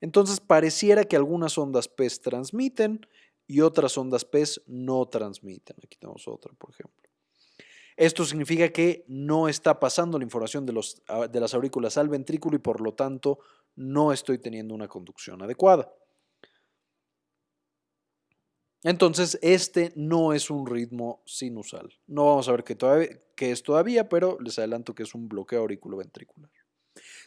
Entonces pareciera que algunas ondas PES transmiten y otras ondas PES no transmiten. Aquí tenemos otra, por ejemplo. Esto significa que no está pasando la información de, los, ah, de las aurículas al ventrículo y por lo tanto no estoy teniendo una conducción adecuada. Entonces, este no es un ritmo sinusal. No vamos a ver qué, qué es todavía, pero les adelanto que es un bloqueo auriculoventricular.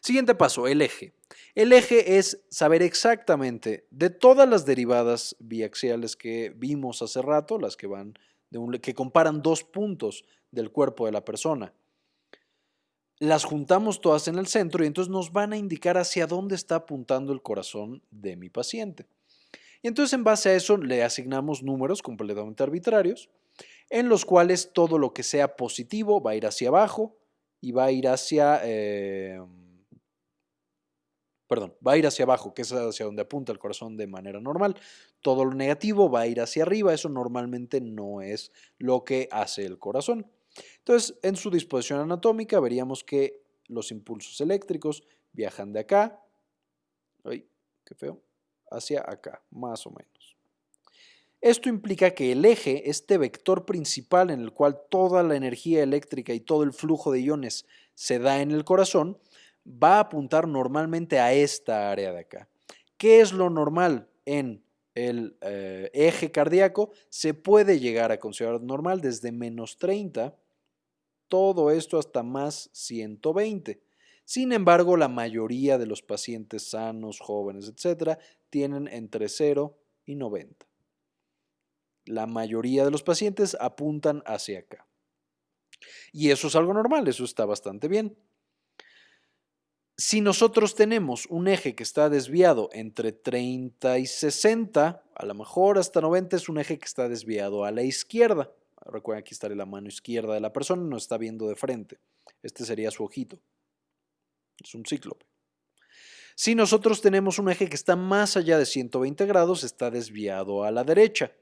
Siguiente paso, el eje. El eje es saber exactamente de todas las derivadas biaxiales que vimos hace rato, las que van de que comparan dos puntos del cuerpo de la persona. Las juntamos todas en el centro y entonces nos van a indicar hacia dónde está apuntando el corazón de mi paciente. Y entonces en base a eso le asignamos números completamente arbitrarios, en los cuales todo lo que sea positivo va a ir hacia abajo y va a ir hacia... Eh, perdón, va a ir hacia abajo, que es hacia donde apunta el corazón de manera normal. Todo lo negativo va a ir hacia arriba, eso normalmente no es lo que hace el corazón. Entonces, en su disposición anatómica veríamos que los impulsos eléctricos viajan de acá, ay, qué feo, hacia acá, más o menos. Esto implica que el eje, este vector principal en el cual toda la energía eléctrica y todo el flujo de iones se da en el corazón, va a apuntar normalmente a esta área de acá. ¿Qué es lo normal en el eh, eje cardíaco? Se puede llegar a considerar normal desde menos 30, todo esto hasta más 120. Sin embargo, la mayoría de los pacientes sanos, jóvenes, etcétera, tienen entre 0 y 90. La mayoría de los pacientes apuntan hacia acá. Y eso es algo normal, eso está bastante bien. Si nosotros tenemos un eje que está desviado entre 30 y 60, a lo mejor hasta 90 es un eje que está desviado a la izquierda. Recuerden, aquí estaría la mano izquierda de la persona, no está viendo de frente. Este sería su ojito. Es un cíclope. Si nosotros tenemos un eje que está más allá de 120 grados, está desviado a la derecha.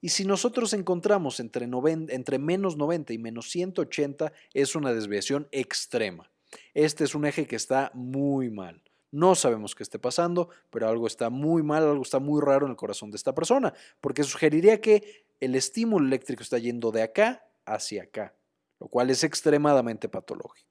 Y si nosotros encontramos entre menos 90 y menos 180, es una desviación extrema. Este es un eje que está muy mal. No sabemos qué esté pasando, pero algo está muy mal, algo está muy raro en el corazón de esta persona, porque sugeriría que el estímulo eléctrico está yendo de acá hacia acá, lo cual es extremadamente patológico.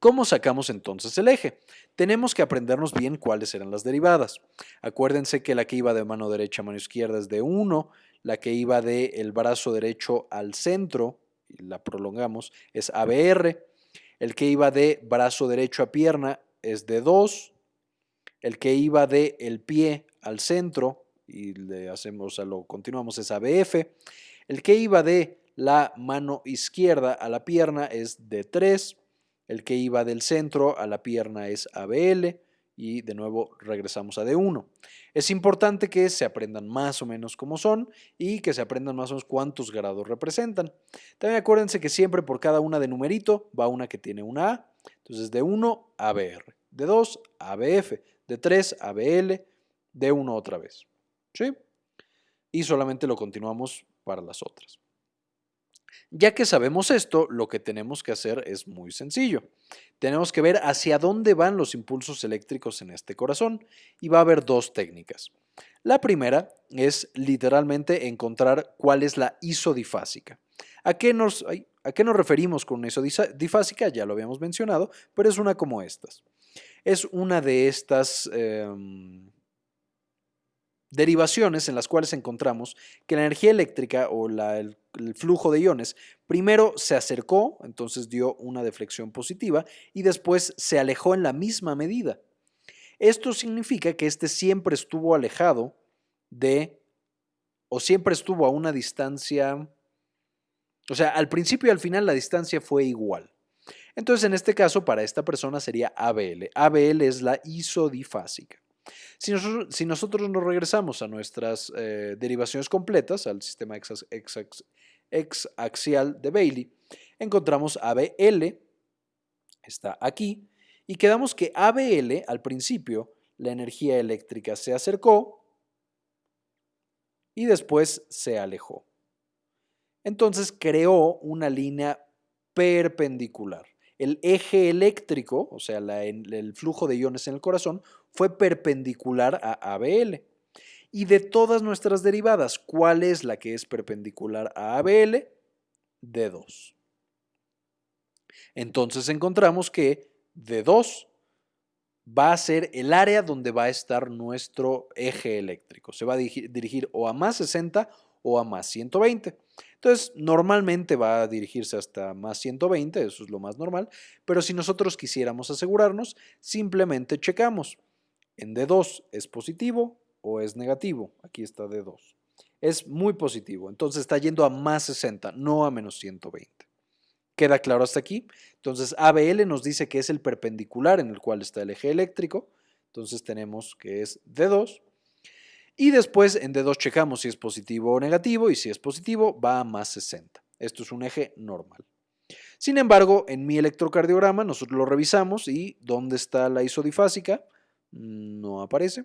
¿Cómo sacamos entonces el eje? Tenemos que aprendernos bien cuáles eran las derivadas. Acuérdense que la que iba de mano derecha a mano izquierda es de 1, la que iba del el brazo derecho al centro, la prolongamos, es ABR, el que iba de brazo derecho a pierna es de 2, el que iba de el pie al centro, y le hacemos, a lo continuamos, es ABF, el que iba de la mano izquierda a la pierna es de 3, el que iba del centro a la pierna es ABL y de nuevo regresamos a D1. Es importante que se aprendan más o menos cómo son y que se aprendan más o menos cuántos grados representan. También acuérdense que siempre por cada una de numerito va una que tiene una A. Entonces de 1 ABR, de 2 ABF, de 3 ABL, de 1 otra vez. ¿Sí? Y solamente lo continuamos para las otras. Ya que sabemos esto, lo que tenemos que hacer es muy sencillo. Tenemos que ver hacia dónde van los impulsos eléctricos en este corazón y va a haber dos técnicas. La primera es literalmente encontrar cuál es la isodifásica. ¿A qué nos, ¿a qué nos referimos con una isodifásica? Ya lo habíamos mencionado, pero es una como estas. Es una de estas... Em, derivaciones en las cuales encontramos que la energía eléctrica o el, flujo de iones primero se acercó, entonces dio una deflexión positiva, y después se alejó en la misma medida. Esto significa que este siempre estuvo alejado de, o siempre estuvo a una distancia, o sea, al principio y al final la distancia fue igual. Entonces, en este caso, para esta persona sería ABL. ABL es la isodifásica. Si nosotros, nos regresamos a nuestras eh, derivaciones completas, al sistema exaxial de Bailey, encontramos ABL, está aquí, y quedamos que ABL, al principio, la energía eléctrica se acercó y después se alejó. Entonces creó una línea perpendicular el eje eléctrico, o sea, el flujo de iones en el corazón, fue perpendicular a ABL. Y de todas nuestras derivadas, ¿cuál es la que es perpendicular a ABL? D2. Entonces encontramos que D2 va a ser el área donde va a estar nuestro eje eléctrico. Se va a dirigir o a más 60 o a más 120. Entonces, normalmente va a dirigirse hasta más 120, eso es lo más normal, pero si nosotros quisiéramos asegurarnos, simplemente checamos. En D2 es positivo o es negativo. Aquí está D2. Es muy positivo, entonces está yendo a más 60, no a menos 120. ¿Queda claro hasta aquí? Entonces ABL nos dice que es el perpendicular en el cual está el eje eléctrico. Entonces tenemos que es D2 y después en D2 checamos si es positivo o negativo y si es positivo va a más 60. Esto es un eje normal. Sin embargo, en mi electrocardiograma nosotros lo revisamos y ¿dónde está la isodifásica? No aparece.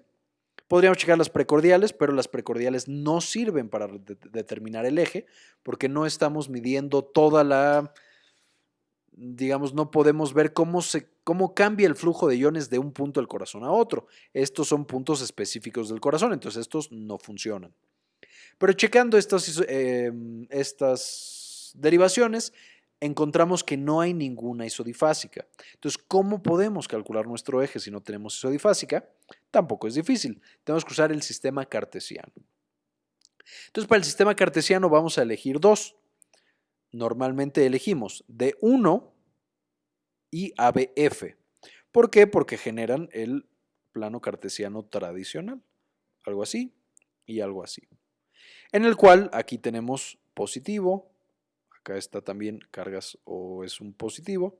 Podríamos checar las precordiales, pero las precordiales no sirven para determinar el eje porque no estamos midiendo toda la digamos, no podemos ver cómo, se, cómo cambia el flujo de iones de un punto del corazón a otro. Estos son puntos específicos del corazón, entonces estos no funcionan. Pero checando estas, em, estas derivaciones, encontramos que no hay ninguna isodifásica. Entonces, ¿cómo podemos calcular nuestro eje si no tenemos isodifásica? Tampoco es difícil. Tenemos que usar el sistema cartesiano. Entonces, para el sistema cartesiano vamos a elegir dos. Normalmente elegimos D1 y ABF. ¿Por qué? Porque generan el plano cartesiano tradicional. Algo así y algo así. En el cual aquí tenemos positivo, acá está también cargas o es un positivo,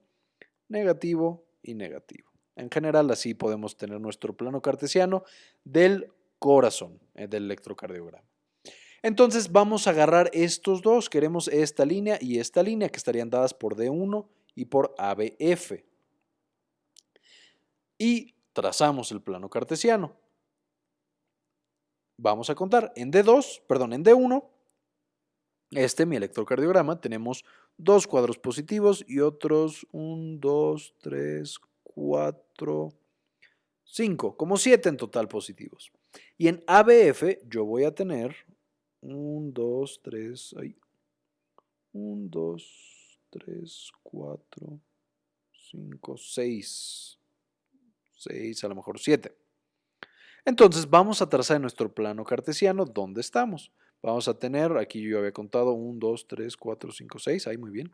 negativo y negativo. En general así podemos tener nuestro plano cartesiano del corazón, eh, del electrocardiograma. Entonces vamos a agarrar estos dos, queremos esta línea y esta línea que estarían dadas por D1 y por ABF. Y trazamos el plano cartesiano. Vamos a contar en D2, perdón, en D1 este, mi electrocardiograma, tenemos dos cuadros positivos y otros 1, 2, 3, 4, 5, como 7 en total positivos. Y en ABF yo voy a tener 1, 2, 3, 1, 2, 3, 4, 5, 6, 6, a lo mejor 7. Entonces vamos a trazar en nuestro plano cartesiano dónde estamos. Vamos a tener, aquí yo había contado 1, 2, 3, 4, 5, 6, ahí muy bien.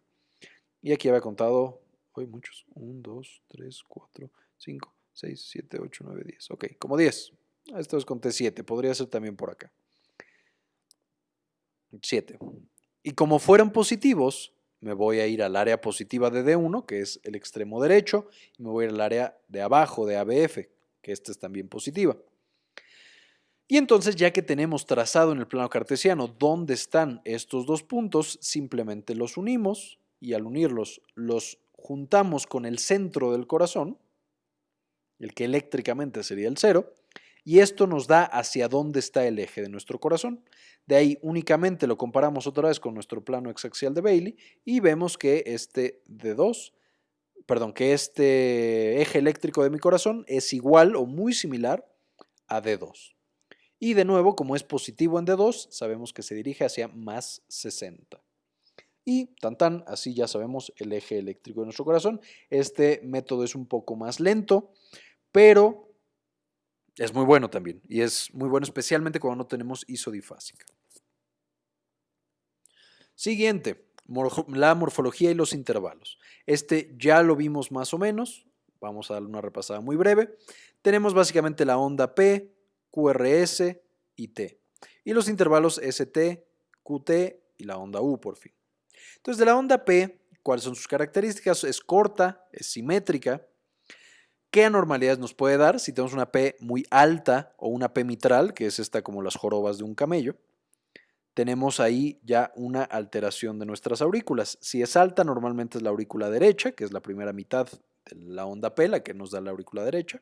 Y aquí había contado, hoy muchos, 1, 2, 3, 4, 5, 6, 7, 8, 9, 10. Ok, como 10. Esto es conté 7, podría ser también por acá. 7. Y como fueron positivos, me voy a ir al área positiva de D1, que es el extremo derecho, y me voy a ir al área de abajo de ABF, que esta es también positiva. Y entonces ya que tenemos trazado en el plano cartesiano dónde están estos dos puntos, simplemente los unimos y al unirlos los juntamos con el centro del corazón, el que eléctricamente sería el cero, y esto nos da hacia dónde está el eje de nuestro corazón. De ahí únicamente lo comparamos otra vez con nuestro plano exaxial de Bailey y vemos que este D2, perdón, que este eje eléctrico de mi corazón es igual o muy similar a D2. Y de nuevo, como es positivo en D2, sabemos que se dirige hacia más 60. Y tan tan, así ya sabemos el eje eléctrico de nuestro corazón. Este método es un poco más lento, pero es muy bueno también. Y es muy bueno especialmente cuando no tenemos isodifásica. Siguiente, la morfología y los intervalos. Este ya lo vimos más o menos. Vamos a darle una repasada muy breve. Tenemos básicamente la onda P, QRS y T. Y los intervalos ST, QT y la onda U por fin. Entonces de la onda P, ¿cuáles son sus características? Es corta, es simétrica. ¿Qué anormalidades nos puede dar si tenemos una P muy alta o una P mitral, que es esta como las jorobas de un camello? Tenemos ahí ya una alteración de nuestras aurículas. Si es alta, normalmente es la aurícula derecha, que es la primera mitad de la onda P, la que nos da la aurícula derecha.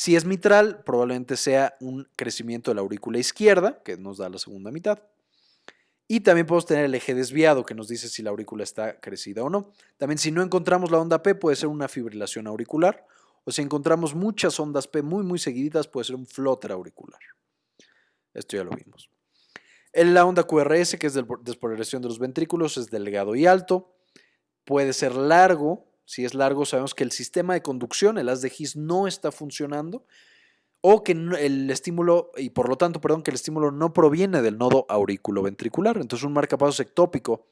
Si es mitral, probablemente sea un crecimiento de la aurícula izquierda, que nos da la segunda mitad. Y también podemos tener el eje desviado, que nos dice si la aurícula está crecida o no. También si no encontramos la onda P, puede ser una fibrilación auricular. O si encontramos muchas ondas P muy, muy seguiditas, puede ser un flóter auricular. Esto ya lo vimos. En la onda QRS, que es de despolarización de los ventrículos, es delgado y alto. Puede ser largo, si es largo, sabemos que el sistema de conducción, el haz de His, no está funcionando o que el estímulo, y por lo tanto, perdón, que el estímulo no proviene del nodo auriculoventricular. Entonces, un marcapasos ectópico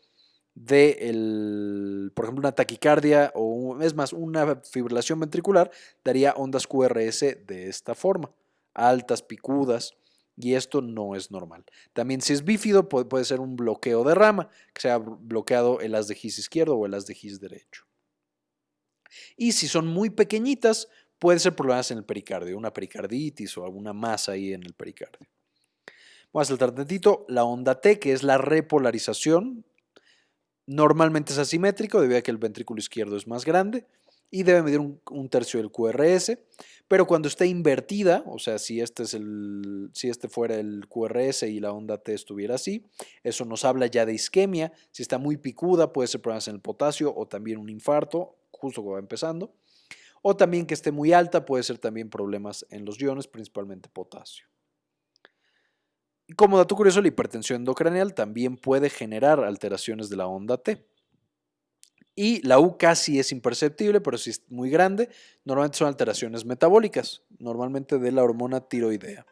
de, por ejemplo, una taquicardia o, es más, una fibrilación ventricular daría ondas QRS de esta forma, altas, picudas, y esto no es normal. También si es bífido puede, ser un bloqueo de rama, que sea bloqueado el haz de His izquierdo o el haz de His derecho. Y si son muy pequeñitas, puede ser problemas en el pericardio, una pericarditis o alguna masa ahí en el pericardio. Vamos a saltar tantito. La onda T, que es la repolarización, normalmente es asimétrico debido a que el ventrículo izquierdo es más grande y debe medir un, tercio del QRS, pero cuando esté invertida, o sea, si este, si este fuera el QRS y la onda T estuviera así, eso nos habla ya de isquemia, si está muy picuda puede ser problemas en el potasio o también un infarto, justo cuando va empezando, o también que esté muy alta puede ser también problemas en los iones, principalmente potasio. Como dato curioso, la hipertensión endocraneal también puede generar alteraciones de la onda T. Y la U casi es imperceptible, pero si es muy grande, normalmente son alteraciones metabólicas, normalmente de la hormona tiroidea.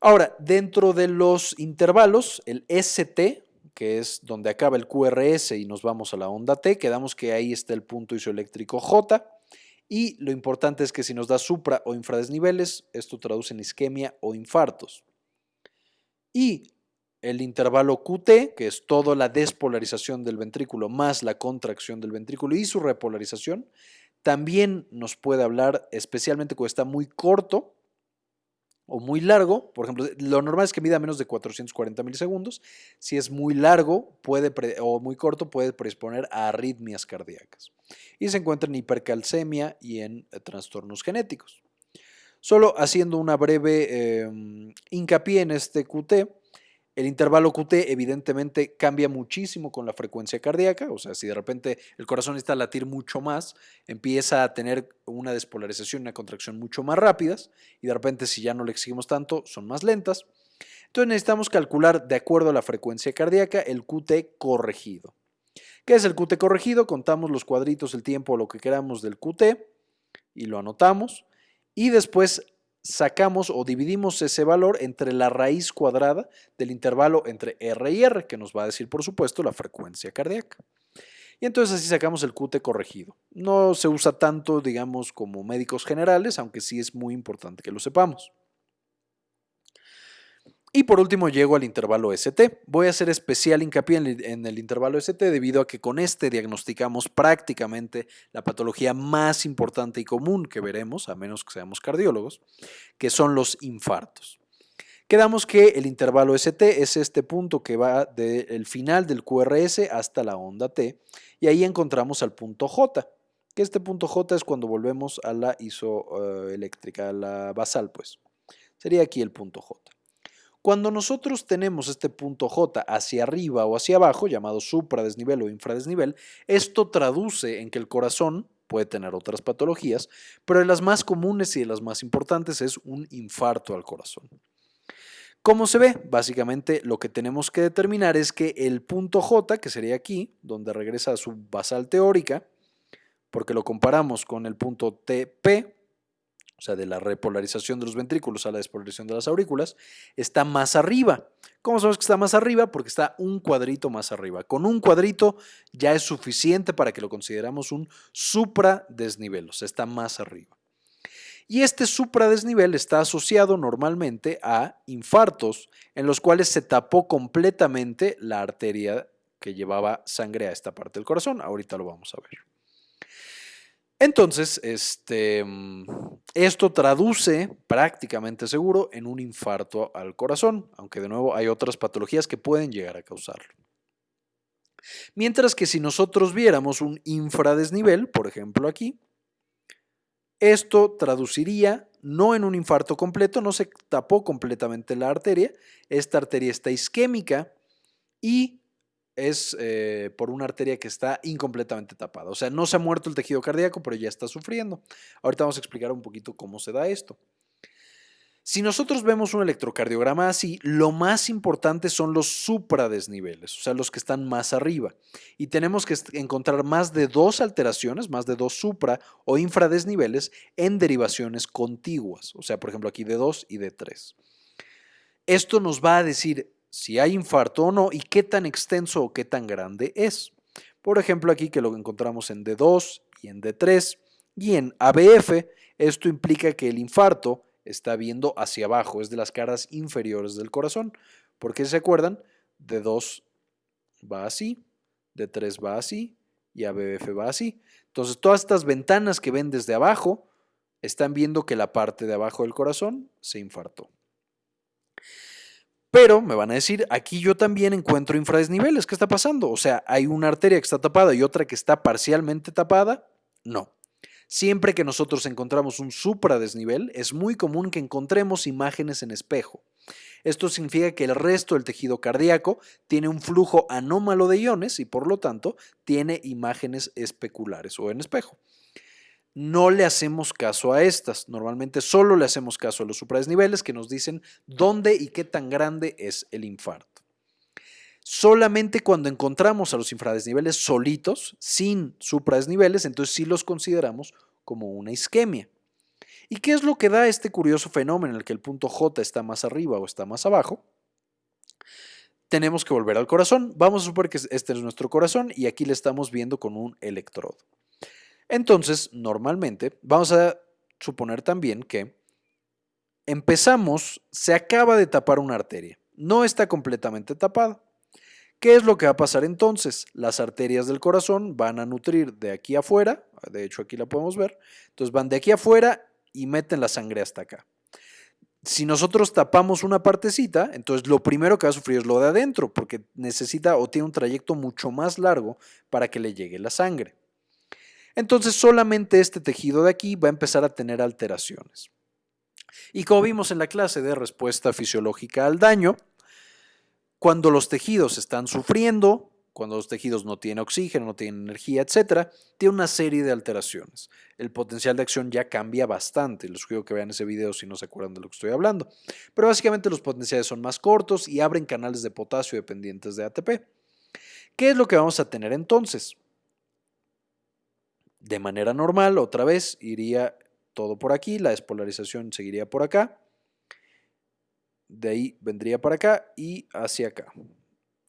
Ahora, dentro de los intervalos, el ST, que es donde acaba el QRS y nos vamos a la onda T, quedamos que ahí está el punto isoeléctrico J. Y lo importante es que si nos da supra o infradesniveles, esto traduce en isquemia o infartos. Y el intervalo QT, que es toda la despolarización del ventrículo más la contracción del ventrículo y su repolarización, también nos puede hablar, especialmente cuando está muy corto o muy largo, por ejemplo, lo normal es que mida menos de 440 milisegundos, si es muy largo puede o muy corto puede predisponer a arritmias cardíacas y se encuentra en hipercalcemia y en eh, trastornos genéticos. Solo haciendo una breve em, hincapié en este QT, el intervalo QT evidentemente cambia muchísimo con la frecuencia cardíaca, o sea, si de repente el corazón está a latir mucho más, empieza a tener una despolarización, una contracción mucho más rápidas, y de repente si ya no le exigimos tanto, son más lentas. Entonces necesitamos calcular de acuerdo a la frecuencia cardíaca el QT corregido. ¿Qué es el QT corregido? Contamos los cuadritos, el tiempo, lo que queramos del QT y lo anotamos. Y después sacamos o dividimos ese valor entre la raíz cuadrada del intervalo entre R y R, que nos va a decir, por supuesto, la frecuencia cardíaca. Y entonces así sacamos el QT corregido. No se usa tanto, digamos, como médicos generales, aunque sí es muy importante que lo sepamos. Y por último llego al intervalo ST. Voy a hacer especial hincapié en el intervalo ST debido a que con este diagnosticamos prácticamente la patología más importante y común que veremos, a menos que seamos cardiólogos, que son los infartos. Quedamos que el intervalo ST es este punto que va del final del QRS hasta la onda T y ahí encontramos al punto J, que este punto J es cuando volvemos a la isoeléctrica, a la basal pues. Sería aquí el punto J. Cuando nosotros tenemos este punto J hacia arriba o hacia abajo, llamado supradesnivel o infradesnivel, esto traduce en que el corazón puede tener otras patologías, pero de las más comunes y de las más importantes es un infarto al corazón. ¿Cómo se ve? Básicamente lo que tenemos que determinar es que el punto J, que sería aquí, donde regresa a su basal teórica, porque lo comparamos con el punto TP, sea, de la repolarización de los ventrículos a la despolarización de las aurículas, está más arriba. ¿Cómo sabemos que está más arriba? Porque está un cuadrito más arriba. Con un cuadrito ya es suficiente para que lo consideramos un supradesnivel, o sea, está más arriba. Y este supradesnivel está asociado normalmente a infartos en los cuales se tapó completamente la arteria que llevaba sangre a esta parte del corazón. Ahorita lo vamos a ver. Entonces, este, esto traduce prácticamente seguro en un infarto al corazón, aunque de nuevo hay otras patologías que pueden llegar a causarlo. Mientras que si nosotros viéramos un infradesnivel, por ejemplo aquí, esto traduciría no en un infarto completo, no se tapó completamente la arteria, esta arteria está isquémica y es eh, por una arteria que está incompletamente tapada. O sea, no se ha muerto el tejido cardíaco, pero ya está sufriendo. Ahorita vamos a explicar un poquito cómo se da esto. Si nosotros vemos un electrocardiograma así, lo más importante son los supradesniveles, o sea, los que están más arriba. Y tenemos que encontrar más de dos alteraciones, más de dos supra o infradesniveles en derivaciones contiguas. O sea, por ejemplo, aquí de 2 y de 3. Esto nos va a decir si hay infarto o no y qué tan extenso o qué tan grande es. Por ejemplo, aquí que lo encontramos en D2 y en D3 y en ABF, esto implica que el infarto está viendo hacia abajo, es de las caras inferiores del corazón. Porque se acuerdan, D2 va así, D3 va así y ABF va así. Entonces, todas estas ventanas que ven desde abajo están viendo que la parte de abajo del corazón se infartó. Pero me van a decir, aquí yo también encuentro infradesniveles. ¿Qué está pasando? O sea, hay una arteria que está tapada y otra que está parcialmente tapada. No. Siempre que nosotros encontramos un supradesnivel, es muy común que encontremos imágenes en espejo. Esto significa que el resto del tejido cardíaco tiene un flujo anómalo de iones y por lo tanto tiene imágenes especulares o en espejo. No le hacemos caso a estas, normalmente solo le hacemos caso a los supradesniveles que nos dicen dónde y qué tan grande es el infarto. Solamente cuando encontramos a los infradesniveles solitos, sin supradesniveles, entonces sí los consideramos como una isquemia. ¿Y qué es lo que da este curioso fenómeno en el que el punto J está más arriba o está más abajo? Tenemos que volver al corazón. Vamos a suponer que este es nuestro corazón y aquí le estamos viendo con un electrodo. Entonces, normalmente, vamos a suponer también que empezamos, se acaba de tapar una arteria. No está completamente tapada. ¿Qué es lo que va a pasar entonces? Las arterias del corazón van a nutrir de aquí afuera, de hecho aquí la podemos ver, entonces van de aquí afuera y meten la sangre hasta acá. Si nosotros tapamos una partecita, entonces lo primero que va a sufrir es lo de adentro, porque necesita o tiene un trayecto mucho más largo para que le llegue la sangre. Entonces solamente este tejido de aquí va a empezar a tener alteraciones. Y como vimos en la clase de respuesta fisiológica al daño, cuando los tejidos están sufriendo, cuando los tejidos no tienen oxígeno, no tienen energía, etcétera, tiene una serie de alteraciones. El potencial de acción ya cambia bastante. Les sugiero que vean ese video si no se acuerdan de lo que estoy hablando. Pero básicamente los potenciales son más cortos y abren canales de potasio dependientes de ATP. ¿Qué es lo que vamos a tener entonces? De manera normal, otra vez, iría todo por aquí, la despolarización seguiría por acá, de ahí vendría para acá y hacia acá.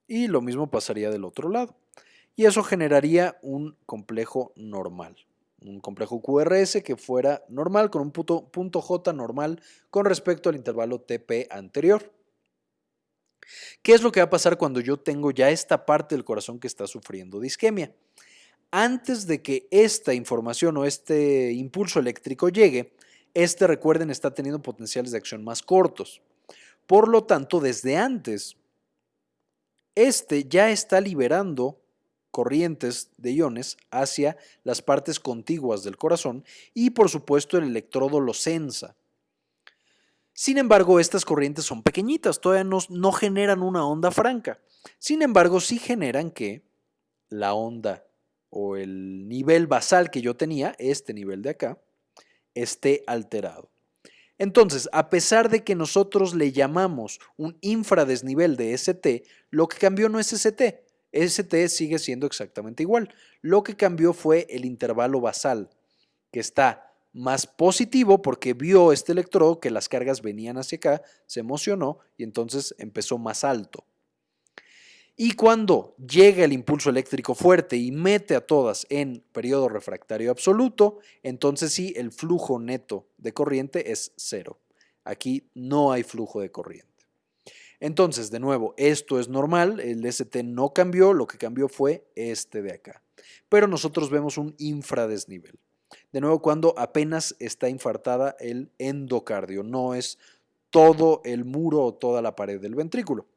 Y lo mismo pasaría del otro lado. Y eso generaría un complejo normal. Un complejo QRS que fuera normal con un punto, J normal con respecto al intervalo TP anterior. ¿Qué es lo que va a pasar cuando yo tengo ya esta parte del corazón que está sufriendo de isquemia? Antes de que esta información o este impulso eléctrico llegue, este, recuerden, está teniendo potenciales de acción más cortos. Por lo tanto, desde antes este ya está liberando corrientes de iones hacia las partes contiguas del corazón y por supuesto el electrodo lo sensa. Sin embargo, estas corrientes son pequeñitas, todavía no, no generan una onda franca. Sin embargo, sí generan que la onda o el nivel basal que yo tenía, este nivel de acá, esté alterado. Entonces, a pesar de que nosotros le llamamos un infradesnivel de ST, lo que cambió no es ST, ST sigue siendo exactamente igual. Lo que cambió fue el intervalo basal, que está más positivo porque vio este electrodo que las cargas venían hacia acá, se emocionó y entonces empezó más alto. Y cuando llega el impulso eléctrico fuerte y mete a todas en periodo refractario absoluto, entonces sí, el flujo neto de corriente es cero. Aquí no hay flujo de corriente. Entonces, de nuevo, esto es normal, el ST no cambió, lo que cambió fue este de acá. Pero nosotros vemos un infradesnivel. De nuevo, cuando apenas está infartada el endocardio, no es todo el muro o toda la pared del ventrículo.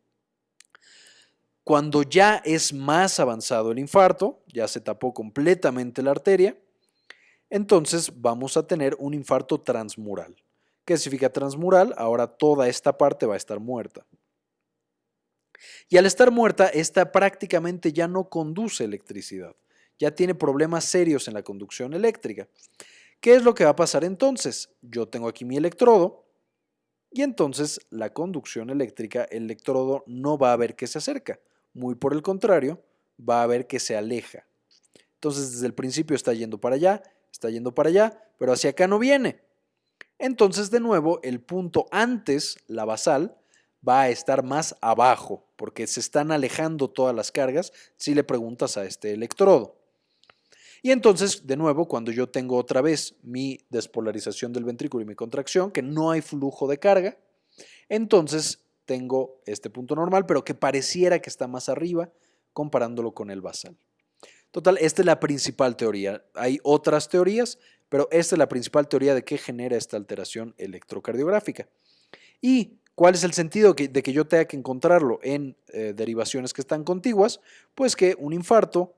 Cuando ya es más avanzado el infarto, ya se tapó completamente la arteria, entonces vamos a tener un infarto transmural. ¿Qué significa transmural? Ahora toda esta parte va a estar muerta. Y al estar muerta, esta prácticamente ya no conduce electricidad, ya tiene problemas serios en la conducción eléctrica. ¿Qué es lo que va a pasar entonces? Yo tengo aquí mi electrodo y entonces la conducción eléctrica, el electrodo no va a ver que se acerca, muy por el contrario, va a ver que se aleja. Entonces desde el principio está yendo para allá, está yendo para allá, pero hacia acá no viene. Entonces de nuevo el punto antes, la basal, va a estar más abajo, porque se están alejando todas las cargas si le preguntas a este electrodo. Y entonces, de nuevo, cuando yo tengo otra vez mi despolarización del ventrículo y mi contracción, que no hay flujo de carga, entonces tengo este punto normal, pero que pareciera que está más arriba comparándolo con el basal. Total, esta es la principal teoría. Hay otras teorías, pero esta es la principal teoría de qué genera esta alteración electrocardiográfica. ¿Y cuál es el sentido de que yo tenga que encontrarlo en eh, derivaciones que están contiguas? Pues que un infarto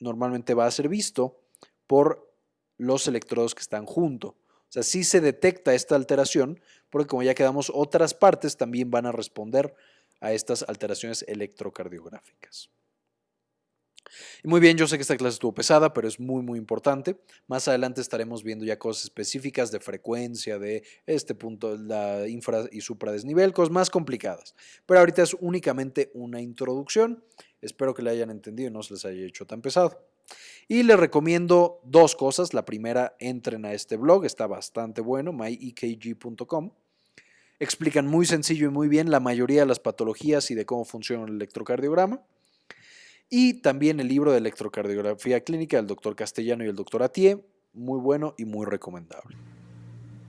normalmente va a ser visto por los electrodos que están junto. O sea, se detecta esta alteración, porque como ya quedamos, otras partes también van a responder a estas alteraciones electrocardiográficas. muy bien, yo sé que esta clase estuvo pesada, pero es muy, muy importante. Más adelante estaremos viendo ya cosas específicas de frecuencia, de este punto, la infra y supradesnivel, cosas más complicadas. Pero ahorita es únicamente una introducción. Espero que la hayan entendido y no se les haya hecho tan pesado. Y les recomiendo dos cosas. La primera, entren a este blog, está bastante bueno, myekg.com. Explican muy sencillo y muy bien la mayoría de las patologías y de cómo funciona el electrocardiograma. Y también el libro de electrocardiografía clínica del doctor Castellano y el doctor Atié, muy bueno y muy recomendable.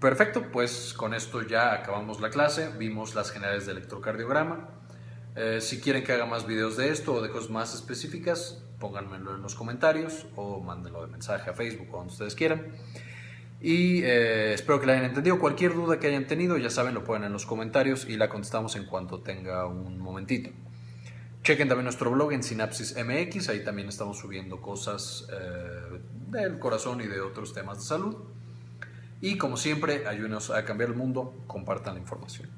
Perfecto, pues con esto ya acabamos la clase, vimos las generales de electrocardiograma. Eh, si quieren que haga más videos de esto o de cosas más específicas, pónganmelo en los comentarios o mándenlo de mensaje a Facebook o donde ustedes quieran. Y eh, espero que la hayan entendido. Cualquier duda que hayan tenido, ya saben, lo ponen en los comentarios y la contestamos en cuanto tenga un momentito. Chequen también nuestro blog en Sinapsis MX, ahí también estamos subiendo cosas eh, del corazón y de otros temas de salud. Y como siempre, ayúdenos a cambiar el mundo, compartan la información.